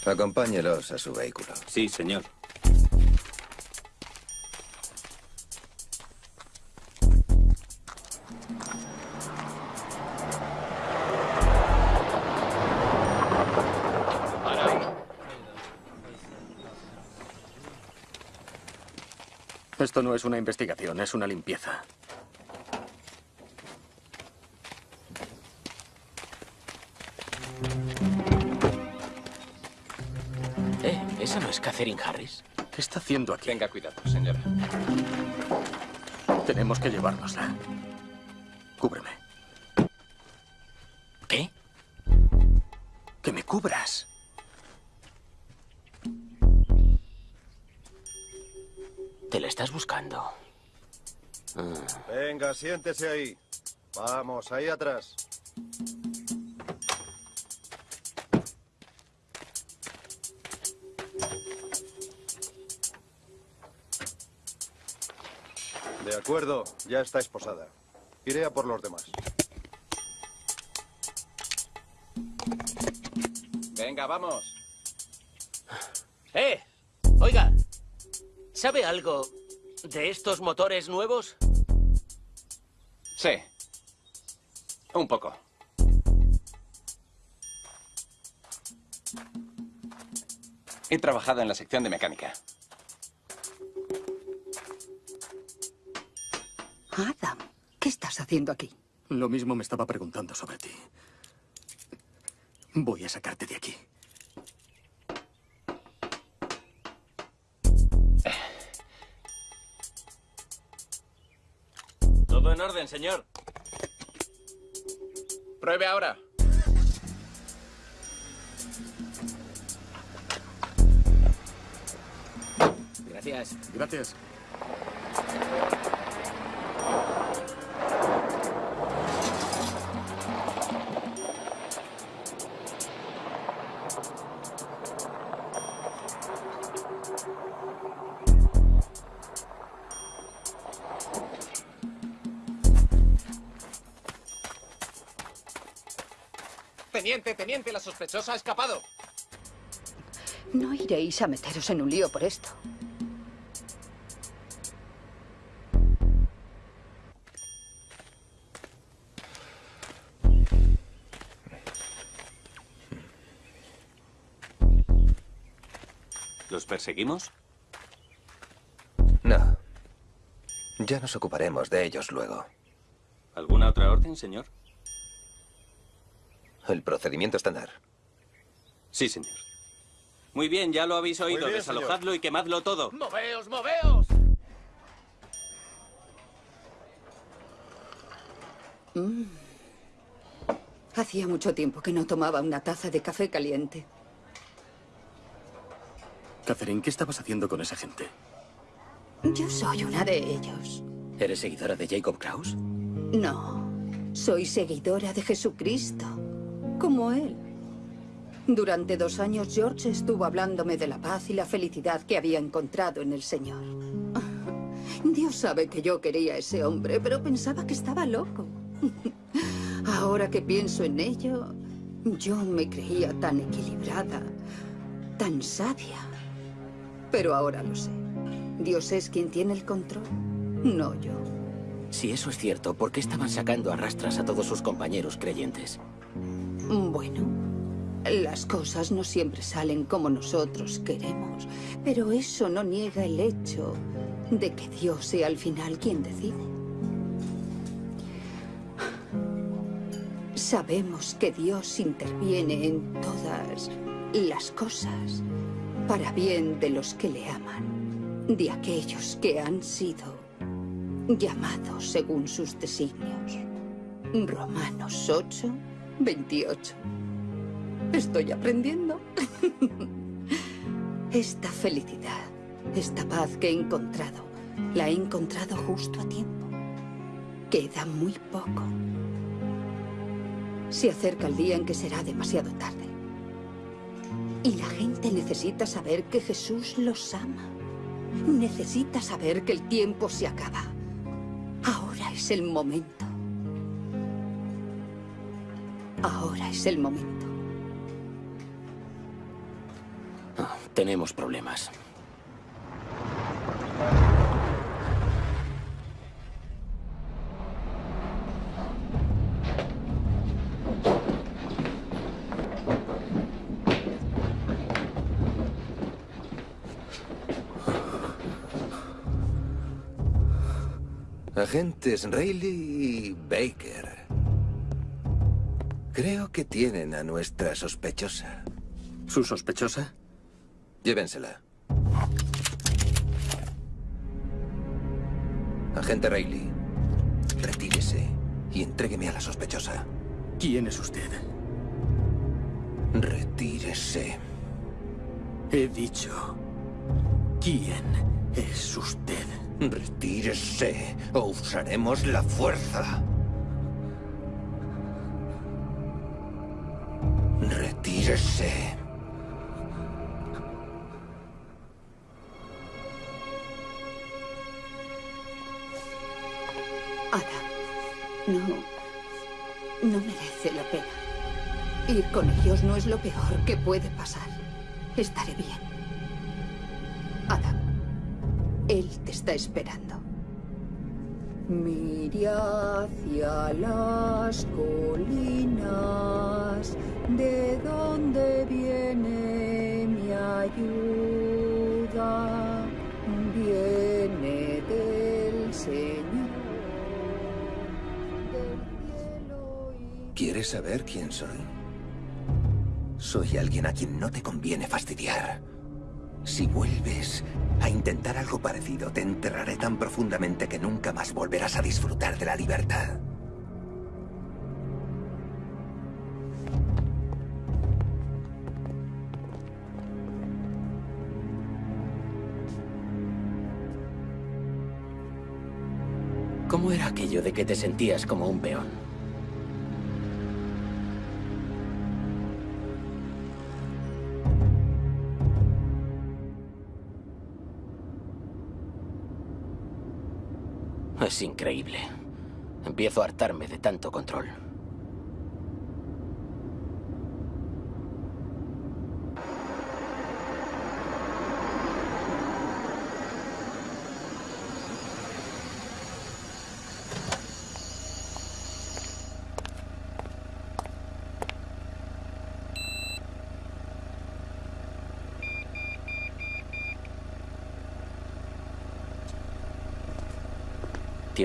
Acompáñelos a su vehículo. Sí, señor. Esto no es una investigación, es una limpieza. Eh, ¿esa no es Catherine Harris? ¿Qué está haciendo aquí? Tenga cuidado, señora. Tenemos que llevárnosla. Cúbreme. Venga, siéntese ahí. Vamos, ahí atrás. De acuerdo, ya está esposada. Iré a por los demás. Venga, vamos. ¡Eh! Oiga, ¿sabe algo de estos motores nuevos? Sí. Un poco. He trabajado en la sección de mecánica. Adam, ¿qué estás haciendo aquí? Lo mismo me estaba preguntando sobre ti. Voy a sacarte de aquí. Señor. Pruebe ahora. Gracias. Gracias. Teniente, la sospechosa ha escapado. No iréis a meteros en un lío por esto. ¿Los perseguimos? No. Ya nos ocuparemos de ellos luego. ¿Alguna otra orden, señor? El procedimiento estándar. Sí, señor. Muy bien, ya lo habéis oído. bien, Desalojadlo y quemadlo todo. ¡Moveos, moveos! Mm. Hacía mucho tiempo que no tomaba una taza de café caliente. Catherine, ¿qué estabas haciendo con esa gente? Yo soy una de ellos. ¿Eres seguidora de Jacob Kraus? No, soy seguidora de Jesucristo, como él. Durante dos años George estuvo hablándome de la paz y la felicidad que había encontrado en el Señor. Dios sabe que yo quería a ese hombre, pero pensaba que estaba loco. Ahora que pienso en ello, yo me creía tan equilibrada, tan sabia. Pero ahora lo sé. Dios es quien tiene el control, no yo. Si eso es cierto, ¿por qué estaban sacando a rastras a todos sus compañeros creyentes? Bueno, las cosas no siempre salen como nosotros queremos, pero eso no niega el hecho de que Dios sea al final quien decide. Sabemos que Dios interviene en todas las cosas para bien de los que le aman, de aquellos que han sido llamados según sus designios. Romanos 8, 28. Estoy aprendiendo. Esta felicidad, esta paz que he encontrado, la he encontrado justo a tiempo. Queda muy poco. Se acerca el día en que será demasiado tarde. Y la gente necesita saber que Jesús los ama. Necesita saber que el tiempo se acaba. Ahora es el momento. Ahora es el momento. Ah, tenemos problemas. Agentes Rayleigh y Baker. Creo que tienen a nuestra sospechosa. ¿Su sospechosa? Llévensela. Agente Rayleigh, retírese y entrégueme a la sospechosa. ¿Quién es usted? Retírese. He dicho. ¿Quién es usted? Retírese o usaremos la fuerza. Retírese. Ada, no. No merece la pena. Ir con ellos no es lo peor que puede pasar. Estaré bien. Adam, él te está esperando. Mire hacia las colinas, de donde viene mi ayuda. Viene del Señor. ¿Quieres saber quién soy? Soy alguien a quien no te conviene fastidiar. Si vuelves a intentar algo parecido, te enterraré tan profundamente que nunca más volverás a disfrutar de la libertad. ¿Cómo era aquello de que te sentías como un peón? Es increíble. Empiezo a hartarme de tanto control.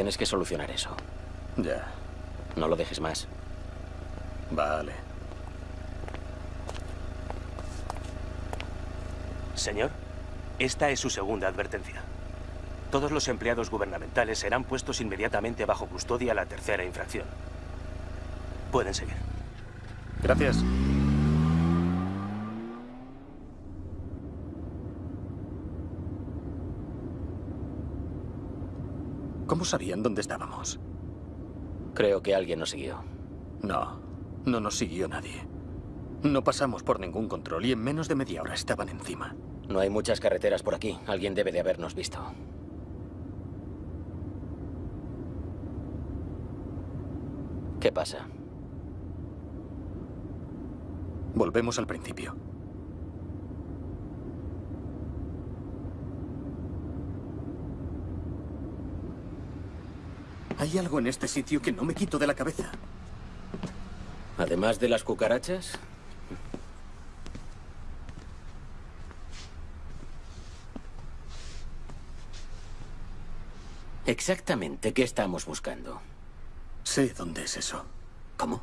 Tienes que solucionar eso. Ya. No lo dejes más. Vale. Señor, esta es su segunda advertencia. Todos los empleados gubernamentales serán puestos inmediatamente bajo custodia a la tercera infracción. Pueden seguir. Gracias. ¿Cómo sabían dónde estábamos? Creo que alguien nos siguió. No, no nos siguió nadie. No pasamos por ningún control y en menos de media hora estaban encima. No hay muchas carreteras por aquí. Alguien debe de habernos visto. ¿Qué pasa? Volvemos al principio. Hay algo en este sitio que no me quito de la cabeza. Además de las cucarachas, Exactamente, ¿qué estamos buscando? Sé dónde es eso. ¿Cómo?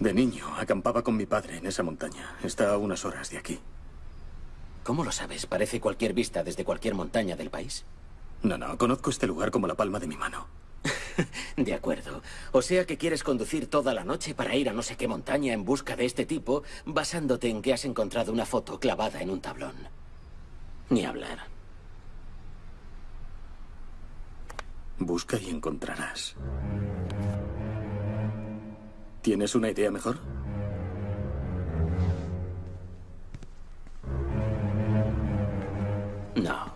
De niño, acampaba con mi padre en esa montaña. Está a unas horas de aquí. ¿Cómo lo sabes? Parece cualquier vista desde cualquier montaña del país. No, no, conozco este lugar como la palma de mi mano. De acuerdo. O sea que quieres conducir toda la noche para ir a no sé qué montaña en busca de este tipo, basándote en que has encontrado una foto clavada en un tablón. Ni hablar. Busca y encontrarás. ¿Tienes una idea mejor? No.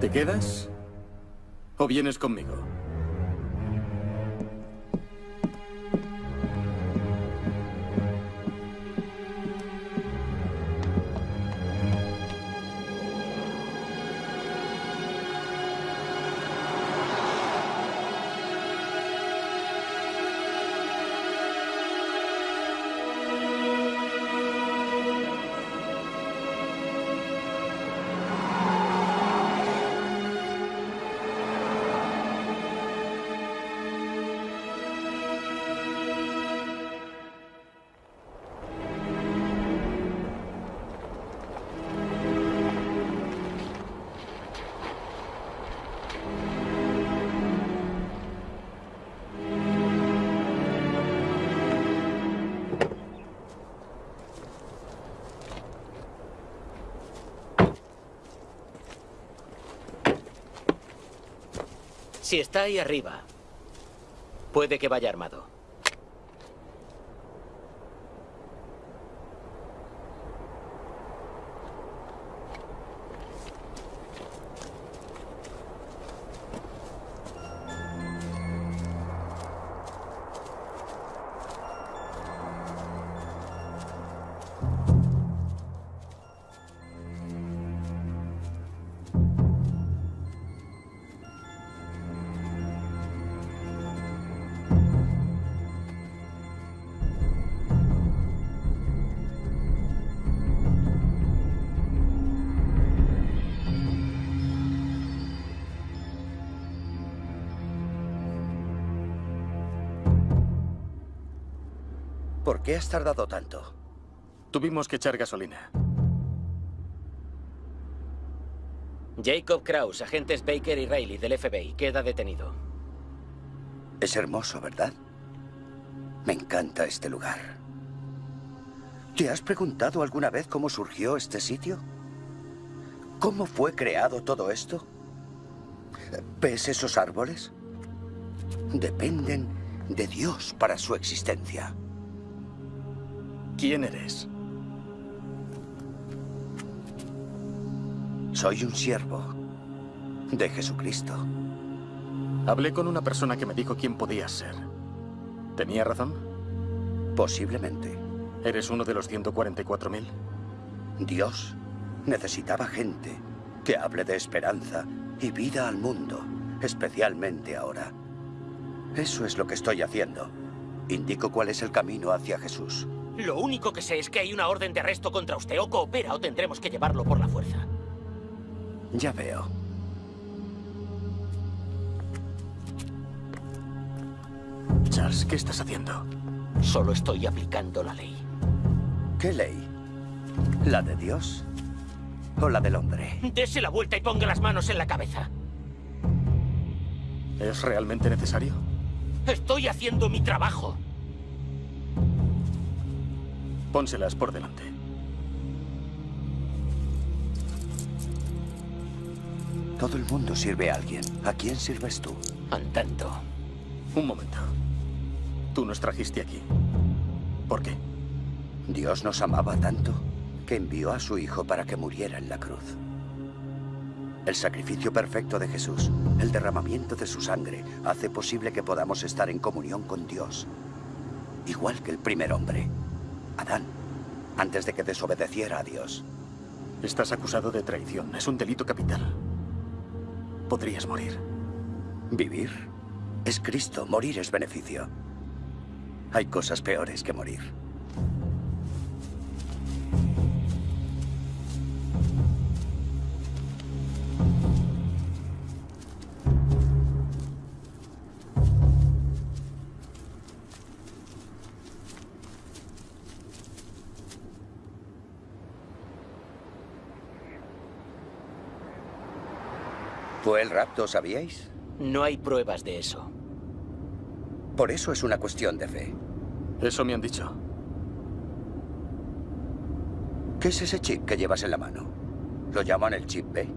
¿Te quedas? ¿O vienes conmigo? Si está ahí arriba, puede que vaya armado. ¿Por qué has tardado tanto? Tuvimos que echar gasolina. Jacob Kraus, agentes Baker y Riley del FBI, queda detenido. Es hermoso, ¿verdad? Me encanta este lugar. ¿Te has preguntado alguna vez cómo surgió este sitio? ¿Cómo fue creado todo esto? ¿Ves esos árboles? Dependen de Dios para su existencia. ¿Quién eres? Soy un siervo de Jesucristo. Hablé con una persona que me dijo quién podías ser. ¿Tenía razón? Posiblemente. ¿Eres uno de los 144.000? Dios necesitaba gente que hable de esperanza y vida al mundo, especialmente ahora. Eso es lo que estoy haciendo. Indico cuál es el camino hacia Jesús. Lo único que sé es que hay una orden de arresto contra usted. O coopera o tendremos que llevarlo por la fuerza. Ya veo. Charles, ¿qué estás haciendo? Solo estoy aplicando la ley. ¿Qué ley? ¿La de Dios? ¿O la del hombre? Dese la vuelta y ponga las manos en la cabeza. ¿Es realmente necesario? Estoy haciendo mi trabajo. Pónselas por delante. Todo el mundo sirve a alguien. ¿A quién sirves tú? Andando. Un momento. Tú nos trajiste aquí. ¿Por qué? Dios nos amaba tanto que envió a su Hijo para que muriera en la cruz. El sacrificio perfecto de Jesús, el derramamiento de su sangre, hace posible que podamos estar en comunión con Dios. Igual que el primer hombre, Adán, antes de que desobedeciera a Dios. Estás acusado de traición. Es un delito capital. Podrías morir. ¿Vivir? Es Cristo. Morir es beneficio. Hay cosas peores que morir. ¿Fue el rapto, sabíais? No hay pruebas de eso. Por eso es una cuestión de fe. Eso me han dicho. ¿Qué es ese chip que llevas en la mano? ¿Lo llaman el chip B?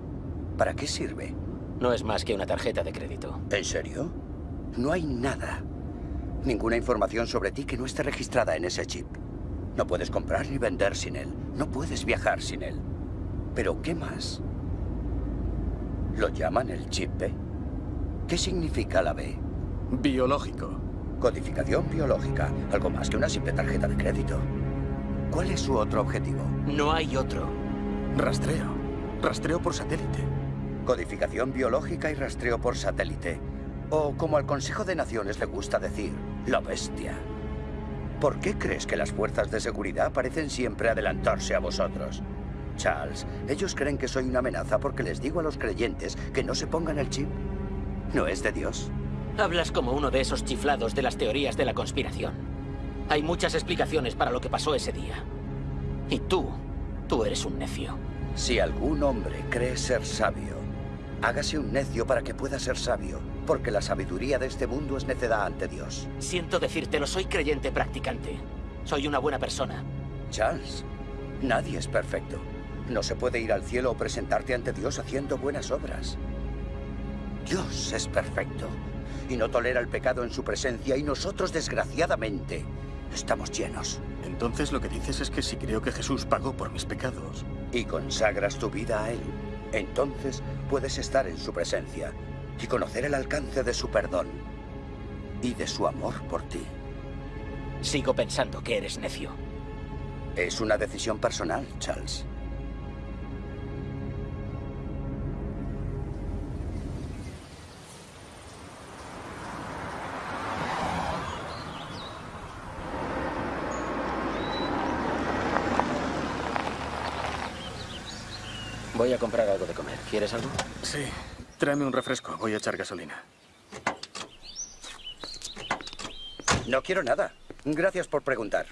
¿Para qué sirve? No es más que una tarjeta de crédito. ¿En serio? No hay nada. Ninguna información sobre ti que no esté registrada en ese chip. No puedes comprar ni vender sin él. No puedes viajar sin él. Pero ¿qué más? ¿Lo llaman el chip B? ¿Qué significa la B? Biológico. Codificación biológica. Algo más que una simple tarjeta de crédito. ¿Cuál es su otro objetivo? No hay otro. Rastreo. Rastreo por satélite. Codificación biológica y rastreo por satélite. O como al Consejo de Naciones le gusta decir, la bestia. ¿Por qué crees que las fuerzas de seguridad parecen siempre adelantarse a vosotros? Charles, ellos creen que soy una amenaza porque les digo a los creyentes que no se pongan el chip. ¿No es de Dios? Hablas como uno de esos chiflados de las teorías de la conspiración. Hay muchas explicaciones para lo que pasó ese día. Y tú, tú eres un necio. Si algún hombre cree ser sabio, hágase un necio para que pueda ser sabio, porque la sabiduría de este mundo es necedad ante Dios. Siento decírtelo, soy creyente practicante. Soy una buena persona. Charles, nadie es perfecto. No se puede ir al cielo o presentarte ante Dios haciendo buenas obras. Dios es perfecto y no tolera el pecado en su presencia y nosotros, desgraciadamente, estamos llenos. Entonces lo que dices es que si creo que Jesús pagó por mis pecados... Y consagras tu vida a Él, entonces puedes estar en su presencia y conocer el alcance de su perdón y de su amor por ti. Sigo pensando que eres necio. Es una decisión personal, Charles. Comprar algo de comer. ¿Quieres algo? Sí. Tráeme un refresco. Voy a echar gasolina. No quiero nada. Gracias por preguntar.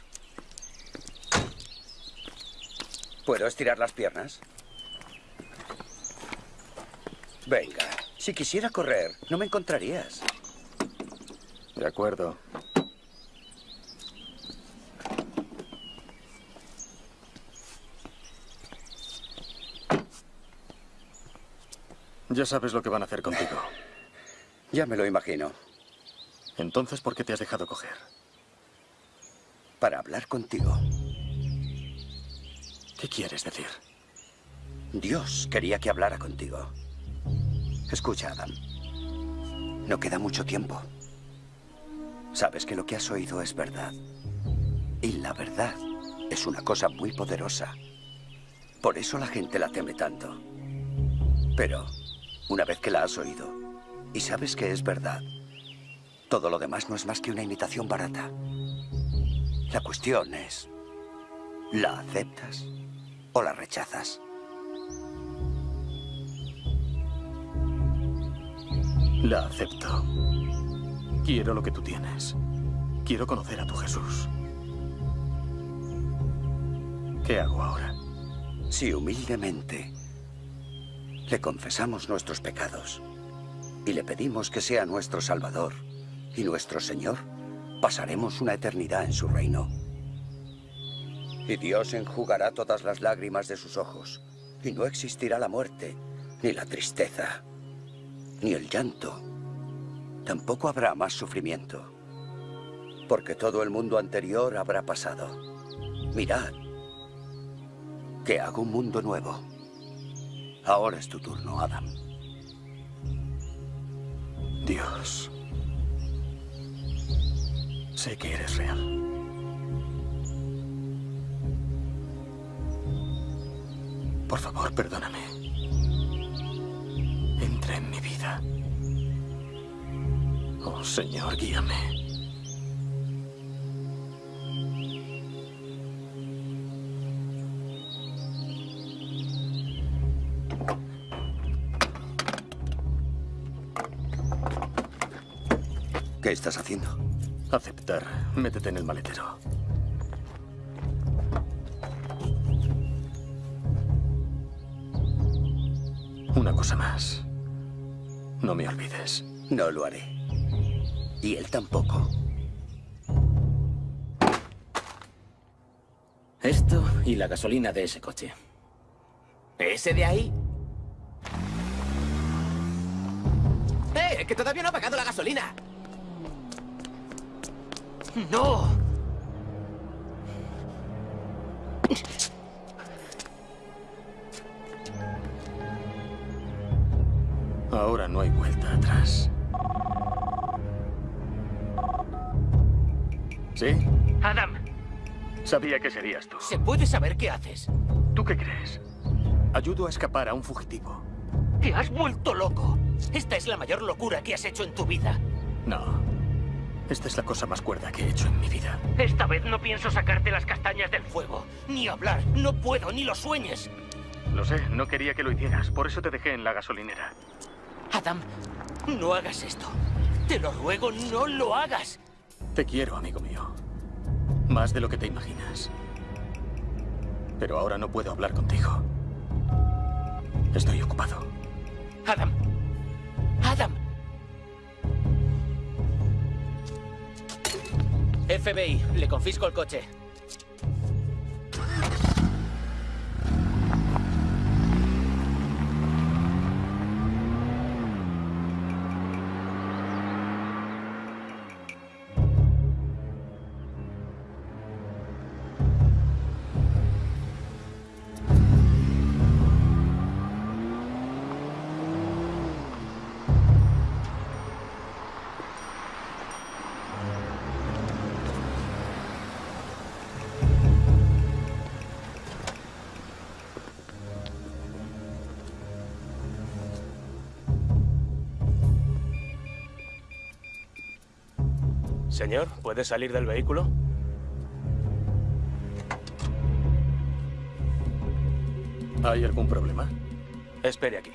¿Puedo estirar las piernas? Venga, si quisiera correr, no me encontrarías. De acuerdo. Ya sabes lo que van a hacer contigo. Ya me lo imagino. Entonces, ¿por qué te has dejado coger? Para hablar contigo. ¿Qué quieres decir? Dios quería que hablara contigo. Escucha, Adam. No queda mucho tiempo. Sabes que lo que has oído es verdad. Y la verdad es una cosa muy poderosa. Por eso la gente la teme tanto. Pero, una vez que la has oído y sabes que es verdad, todo lo demás no es más que una imitación barata. La cuestión es, ¿la aceptas o la rechazas? La acepto. Quiero lo que tú tienes. Quiero conocer a tu Jesús. ¿Qué hago ahora? Si humildemente le confesamos nuestros pecados y le pedimos que sea nuestro Salvador y nuestro Señor, pasaremos una eternidad en su reino. Y Dios enjugará todas las lágrimas de sus ojos, y no existirá la muerte, ni la tristeza, ni el llanto. Tampoco habrá más sufrimiento, porque todo el mundo anterior habrá pasado. Mirad, que hago un mundo nuevo. Ahora es tu turno, Adam. Dios. Sé que eres real. Por favor, perdóname. Entra en mi vida. Oh, Señor, guíame. Estás haciendo? Aceptar. Métete en el maletero. Una cosa más. No me olvides. No lo haré. Y él tampoco. Esto y la gasolina de ese coche. ¿Ese de ahí? ¡Eh! ¡Que todavía no ha pagado la gasolina! ¡No! Ahora no hay vuelta atrás. ¿Sí? Adam, Sabía que serías tú. ¿se puede saber qué haces? ¿Tú qué crees? Ayudo a escapar a un fugitivo. ¡Te has vuelto loco! Esta es la mayor locura que has hecho en tu vida. No. Esta es la cosa más cuerda que he hecho en mi vida. Esta vez no pienso sacarte las castañas del fuego. Ni hablar. No puedo, ni lo sueñes. Lo sé, no quería que lo hicieras. Por eso te dejé en la gasolinera. Adam, no hagas esto. Te lo ruego, no lo hagas. Te quiero, amigo mío. Más de lo que te imaginas. Pero ahora no puedo hablar contigo. Estoy ocupado. Adam. FBI, le confisco el coche. Señor, ¿puede salir del vehículo? ¿Hay algún problema? Espere aquí.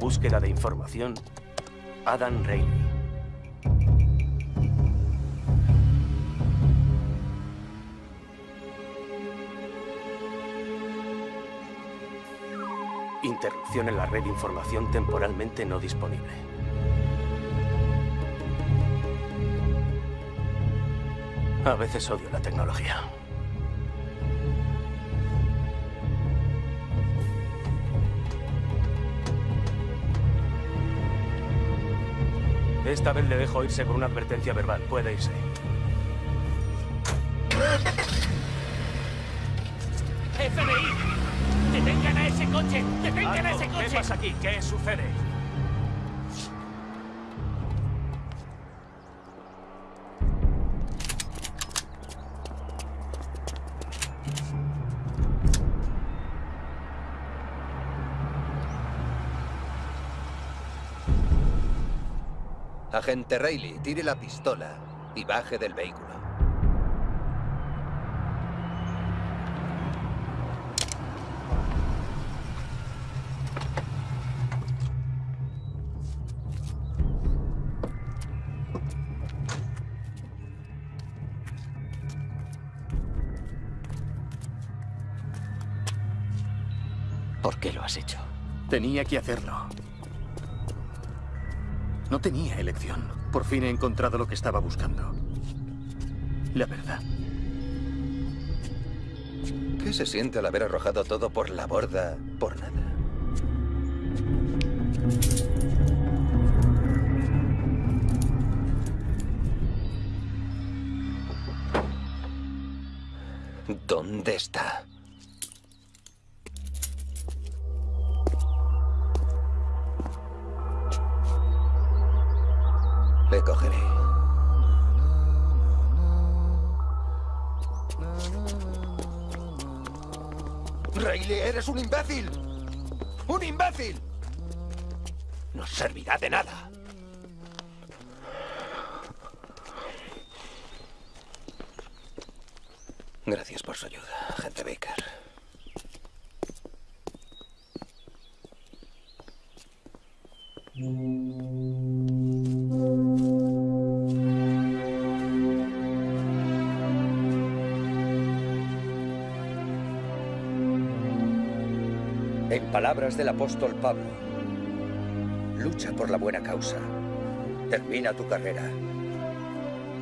Búsqueda de información. Adam Reilly. En la red de información temporalmente no disponible. A veces odio la tecnología. Esta vez le dejo irse con una advertencia verbal. Puede irse. Coche! ¡Detengan ese coche! ¿Qué pasa aquí? ¿Qué sucede? Agente Reilly, tire la pistola y baje del vehículo. Tenía que hacerlo. No tenía elección. Por fin he encontrado lo que estaba buscando. La verdad. ¿Qué se siente al haber arrojado todo por la borda por nada? Eres un imbécil. ¡Un imbécil! No servirá de nada. Palabras del apóstol Pablo, lucha por la buena causa, termina tu carrera,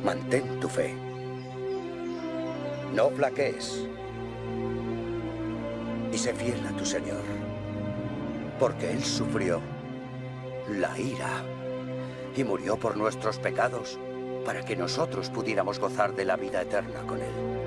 mantén tu fe, no flaquees. Y sé fiel a tu Señor, porque Él sufrió la ira y murió por nuestros pecados para que nosotros pudiéramos gozar de la vida eterna con Él.